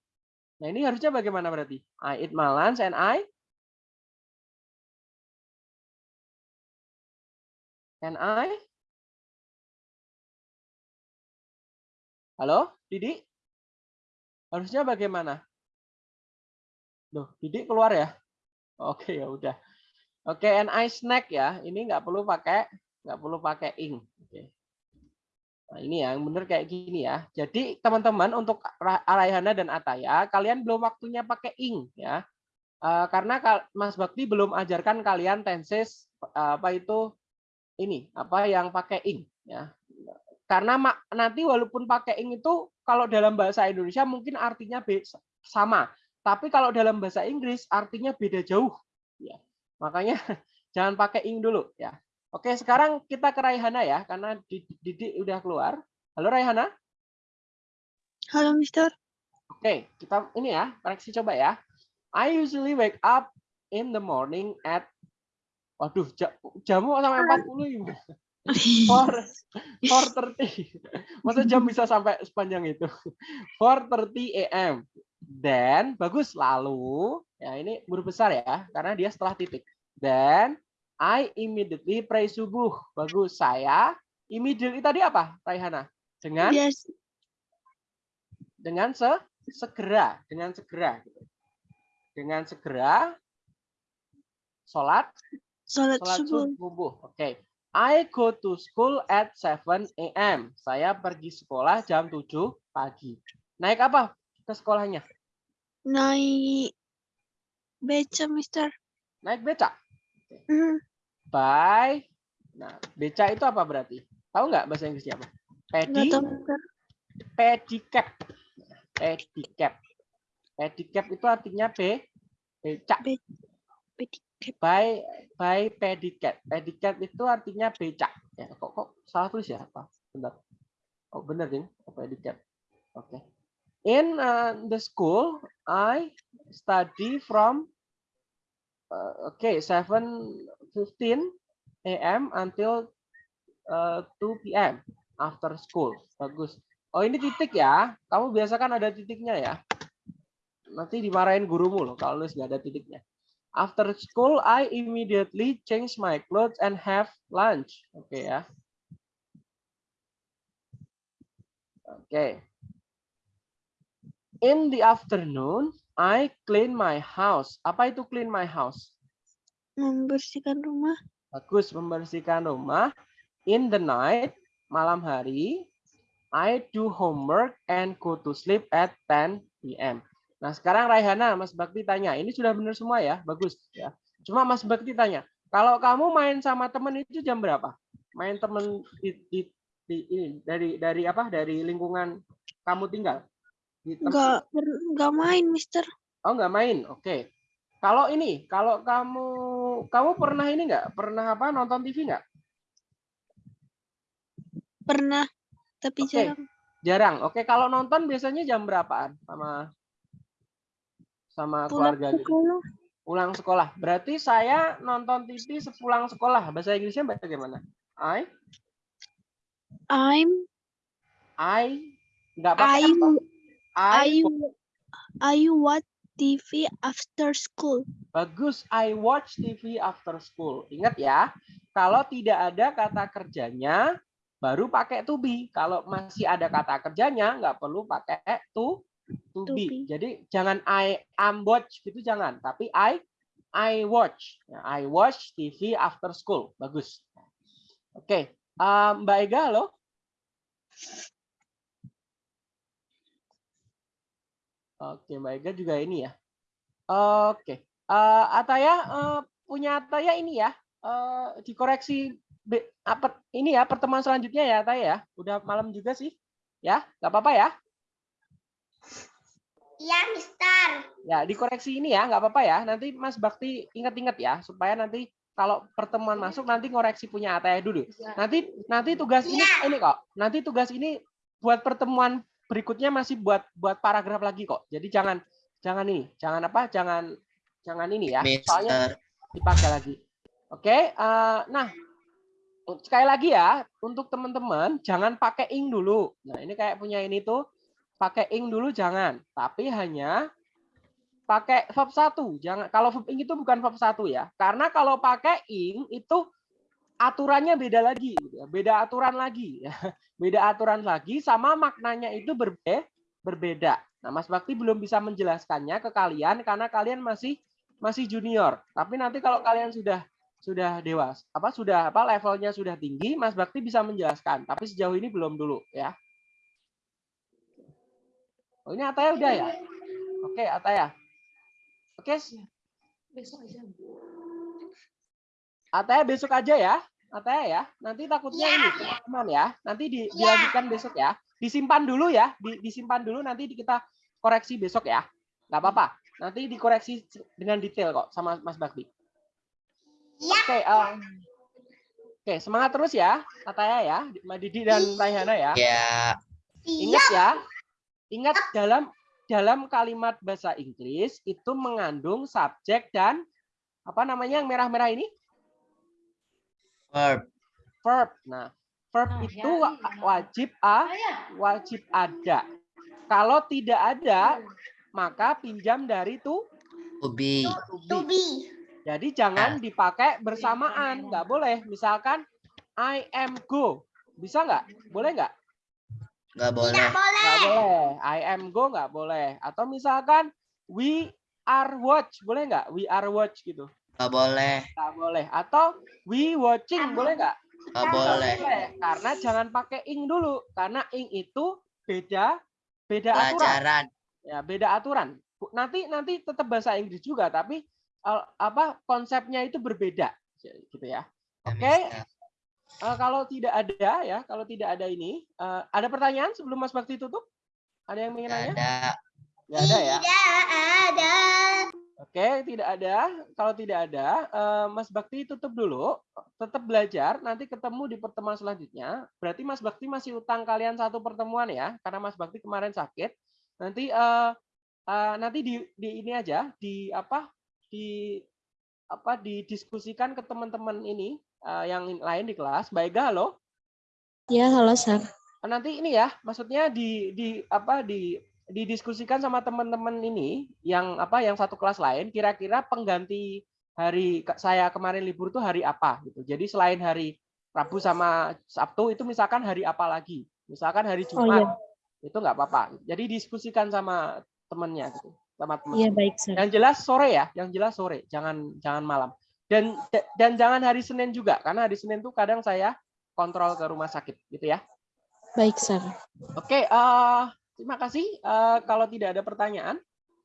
Speaker 2: Nah, ini harusnya bagaimana berarti? I eat my lunch and I and I Halo, Didi? Harusnya bagaimana? Loh, Didi keluar ya? Oke, ya udah. Oke, and I snack ya. Ini nggak perlu pakai nggak perlu pakai ing. Oke. Nah, ini yang benar kayak gini ya. Jadi teman-teman untuk Ra- Raihana dan Ataya, kalian belum waktunya pakai ing ya. Eh, karena Mas Bakti belum ajarkan kalian tenses eh, apa itu ini apa yang pakai ing ya. Karena nanti walaupun pakai ing itu kalau dalam bahasa Indonesia mungkin artinya sama, tapi kalau dalam bahasa Inggris artinya beda jauh ya. Makanya jangan pakai ing dulu ya. Oke, sekarang kita ke Raihana ya karena Didi Didi udah keluar. Halo Raihana.
Speaker 1: Halo, Mister.
Speaker 2: Oke, kita ini ya, koreksi coba ya. I usually wake up in the morning at Waduh, ja- jamu sampai 40 ya. Four thirty. Masa jam bisa sampai sepanjang itu? 4:30 a.m. Dan bagus lalu ya ini huruf besar ya karena dia setelah titik. Dan I immediately pray subuh. Bagus saya immediately tadi apa, Raihana? Dengan
Speaker 1: Yes.
Speaker 2: dengan se segera, dengan segera gitu. Dengan segera sholat
Speaker 1: Salat
Speaker 2: Sholat
Speaker 1: subuh.
Speaker 2: subuh. Oke. I go to school at 7 a.m. Saya pergi sekolah jam 7 pagi. Naik apa ke sekolahnya?
Speaker 1: Naik beca, Mister.
Speaker 2: Naik beca.
Speaker 1: Hmm,
Speaker 2: By. Nah, beca itu apa berarti? Tahu nggak bahasa Inggrisnya apa? Pedi,
Speaker 1: tahu,
Speaker 2: pedicab. Pedicab. Pedicab itu artinya be, beca.
Speaker 1: Pedicab.
Speaker 2: By by pedicab. Pedicab itu artinya becak. Ya, kok kok salah tulis ya apa? Bentar. Oh, benar ding. Pedicab. Oke. In uh, the school, I study from uh, okay 7:15 a.m. until uh, 2 p.m. after school. Bagus. Oh ini titik ya. Kamu biasa kan ada titiknya ya. Nanti dimarahin gurumu loh kalau nulis nggak ada titiknya. After school, I immediately change my clothes and have lunch. Oke ya. Oke. In the afternoon, I clean my house. Apa itu clean my house?
Speaker 1: Membersihkan rumah.
Speaker 2: Bagus membersihkan rumah. In the night, malam hari, I do homework and go to sleep at 10 p.m. Nah, sekarang Raihana, Mas Bakti tanya, ini sudah benar semua ya? Bagus ya. Cuma Mas Bakti tanya, kalau kamu main sama temen itu jam berapa? Main temen di, di, di- ini dari dari apa? Dari lingkungan kamu tinggal? Di tem-
Speaker 1: Nggak, per- nggak main, Mister.
Speaker 2: Oh, nggak main. Oke. Kalau ini, kalau kamu kamu pernah ini nggak? Pernah apa? Nonton TV nggak?
Speaker 1: Pernah, tapi
Speaker 2: Oke.
Speaker 1: jarang.
Speaker 2: Jarang. Oke, kalau nonton biasanya jam berapaan sama sama
Speaker 1: Pulang
Speaker 2: keluarga gitu?
Speaker 1: sekolah.
Speaker 2: Pulang sekolah. Berarti saya nonton TV sepulang sekolah. Bahasa Inggrisnya bagaimana? I
Speaker 1: I'm
Speaker 2: I nggak
Speaker 1: I
Speaker 2: pakai apa? I,
Speaker 1: I I watch TV after school.
Speaker 2: bagus. I watch TV after school. Ingat ya, kalau tidak ada kata kerjanya baru pakai to be. Kalau masih ada kata kerjanya nggak perlu pakai to to
Speaker 1: To
Speaker 2: be.
Speaker 1: be.
Speaker 2: Jadi jangan I am watch gitu jangan, tapi I I watch. Ya, I watch TV after school. Bagus. Oke, eh, Mbak Ega halo. Oke, Mbak Ega juga ini ya. Oke, Eh, Ataya eh, punya Ataya ini ya. eh, dikoreksi apa ini ya pertemuan selanjutnya ya Ataya ya. Udah malam juga sih. Ya, nggak apa-apa ya.
Speaker 4: Iya, Mister.
Speaker 2: Ya, dikoreksi ini ya, nggak apa-apa ya. Nanti Mas Bakti ingat-ingat ya, supaya nanti kalau pertemuan masuk nanti ngoreksi punya Ataya dulu. Nanti nanti tugas ini
Speaker 4: Iya.
Speaker 2: ini kok. Nanti tugas ini buat pertemuan berikutnya masih buat buat paragraf lagi kok. Jadi jangan jangan ini, jangan apa? Jangan jangan ini ya. Soalnya
Speaker 3: Mister.
Speaker 2: dipakai lagi. Oke, eh, nah sekali lagi ya untuk teman-teman jangan pakai ing dulu. Nah ini kayak punya ini tuh pakai ing dulu jangan, tapi hanya pakai verb satu. Jangan kalau verb ing itu bukan verb satu ya. Karena kalau pakai ing itu aturannya beda lagi, gitu ya. beda aturan lagi, ya. beda aturan lagi, sama maknanya itu berbe berbeda. Nah, Mas Bakti belum bisa menjelaskannya ke kalian karena kalian masih masih junior. Tapi nanti kalau kalian sudah sudah dewas, apa sudah apa levelnya sudah tinggi, Mas Bakti bisa menjelaskan. Tapi sejauh ini belum dulu ya. Oh, ini Ataya udah ya? Oke, Ataya. Oke.
Speaker 1: Besok aja.
Speaker 2: Ataya besok aja ya. Ataya ya. Nanti takutnya
Speaker 4: Ya.
Speaker 2: ini teman ya. Nanti di,
Speaker 4: Ya.
Speaker 2: dilanjutkan besok ya. Disimpan dulu ya. Di- disimpan dulu nanti di- kita koreksi besok ya. Nggak apa-apa. Nanti dikoreksi dengan detail kok sama Mas Bakti.
Speaker 4: Ya.
Speaker 2: Oke, em, Oke, semangat terus ya, Ataya ya, Mbak Didi dan Raihana ya.
Speaker 3: Ya,
Speaker 2: Ingat ya, ingat dalam dalam kalimat bahasa Inggris itu mengandung subjek dan apa namanya yang merah-merah ini?
Speaker 3: Verb.
Speaker 2: verb. Nah, verb
Speaker 1: Ah,
Speaker 2: itu
Speaker 1: ya, iya.
Speaker 2: wajib a, wajib ada. Kalau tidak ada, maka pinjam dari to,
Speaker 3: To be.
Speaker 2: to
Speaker 4: To
Speaker 2: be.
Speaker 4: be.
Speaker 2: Jadi jangan dipakai bersamaan, nggak boleh. Misalkan I am go, bisa nggak? Boleh nggak?
Speaker 3: Nggak boleh.
Speaker 2: Nggak boleh. I am go nggak boleh. Atau misalkan we are watch, boleh nggak? We are watch gitu.
Speaker 3: Nggak boleh.
Speaker 2: Nggak boleh. Atau we watching, boleh nggak?
Speaker 3: Nggak
Speaker 2: Nggak
Speaker 3: boleh.
Speaker 2: Karena jangan pakai ing dulu. Karena ing itu beda beda aturan.
Speaker 3: Pelajaran.
Speaker 2: Ya, beda aturan. Nanti nanti tetap bahasa Inggris juga, tapi apa konsepnya itu berbeda, gitu ya.
Speaker 3: Ya,
Speaker 2: Oke.
Speaker 3: Mister.
Speaker 2: Eh, kalau tidak ada ya, kalau tidak ada ini, eh, ada pertanyaan sebelum Mas Bakti tutup? Ada yang ingin nanya?
Speaker 3: ada.
Speaker 2: Nggak ada ya.
Speaker 4: Tidak ada.
Speaker 2: Oke, tidak ada. Kalau tidak ada, eh, Mas Bakti tutup dulu. Tetap belajar. Nanti ketemu di pertemuan selanjutnya. Berarti Mas Bakti masih utang kalian satu pertemuan ya, karena Mas Bakti kemarin sakit. Nanti eh, eh, nanti di, di ini aja, di apa? Di apa? Didiskusikan ke teman-teman ini eh, yang lain di kelas. Ega, halo.
Speaker 1: Ya, halo, Sir.
Speaker 2: nanti ini ya maksudnya di di apa di didiskusikan sama teman-teman ini yang apa yang satu kelas lain kira-kira pengganti hari saya kemarin libur tuh hari apa gitu. Jadi selain hari Rabu sama Sabtu itu misalkan hari apa lagi? Misalkan hari
Speaker 1: Oh,
Speaker 2: Jumat.
Speaker 1: iya.
Speaker 2: itu nggak apa-apa. Jadi diskusikan sama temennya gitu sama teman
Speaker 1: Iya, baik, Sir.
Speaker 2: yang jelas sore ya yang jelas sore. Jangan jangan malam. Dan dan jangan hari Senin juga karena hari Senin tuh kadang saya kontrol ke rumah sakit gitu ya.
Speaker 1: Baik, Sir.
Speaker 2: Oke, eh, terima kasih. Eh, kalau tidak ada pertanyaan,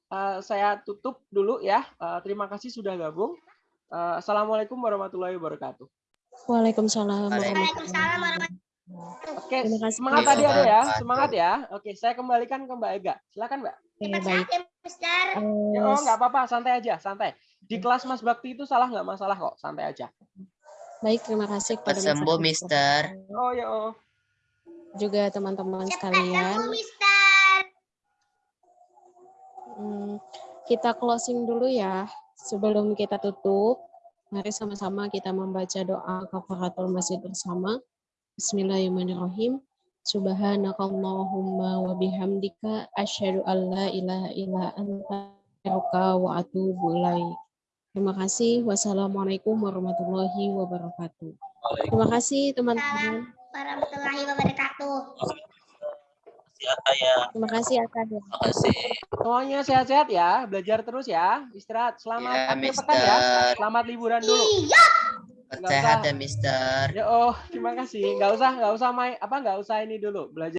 Speaker 2: eh, saya tutup dulu ya. Eh, terima kasih sudah gabung. Eh, Assalamualaikum warahmatullahi wabarakatuh.
Speaker 1: Waalaikumsalam.
Speaker 4: Waalaikumsalam
Speaker 1: warahmatullahi
Speaker 2: Oke,
Speaker 1: kasih.
Speaker 2: semangat tadi ada ya, semangat ya. Oke, saya kembalikan ke Mbak Ega. Silakan Mbak.
Speaker 1: Baik.
Speaker 4: ya, Mister.
Speaker 2: Oh, nggak apa-apa, santai aja, santai. Di kelas Mas Bakti itu salah nggak masalah kok, santai aja.
Speaker 1: baik, terima kasih
Speaker 3: Cepat
Speaker 1: kepada
Speaker 3: sembuh. Mister.
Speaker 2: Oh ya, oh.
Speaker 1: Juga teman-teman
Speaker 4: Cepat
Speaker 1: sekalian.
Speaker 4: sembuh, Mister.
Speaker 1: Hmm, kita closing dulu ya. Sebelum kita tutup, mari sama-sama kita membaca doa kafaratul masjid bersama. Bismillahirrahmanirrahim. Subhanakallahumma wa bihamdika asyhadu an la ilaha illa anta astaghfiruka wa atubu. Terima kasih. Wassalamualaikum warahmatullahi wabarakatuh. Terima kasih teman-teman.
Speaker 4: Warahmatullahi wabarakatuh.
Speaker 1: Terima kasih akan
Speaker 3: Terima kasih.
Speaker 2: Semuanya sehat-sehat ya, belajar terus ya. Istirahat. Selamat
Speaker 3: Ya,
Speaker 2: pekan ya.
Speaker 3: Mister.
Speaker 2: Selamat liburan dulu.
Speaker 4: Iya.
Speaker 3: Sehat ya, Mister.
Speaker 2: Ya oh, terima kasih. Nggak usah, nggak usah main apa nggak usah ini dulu belajar.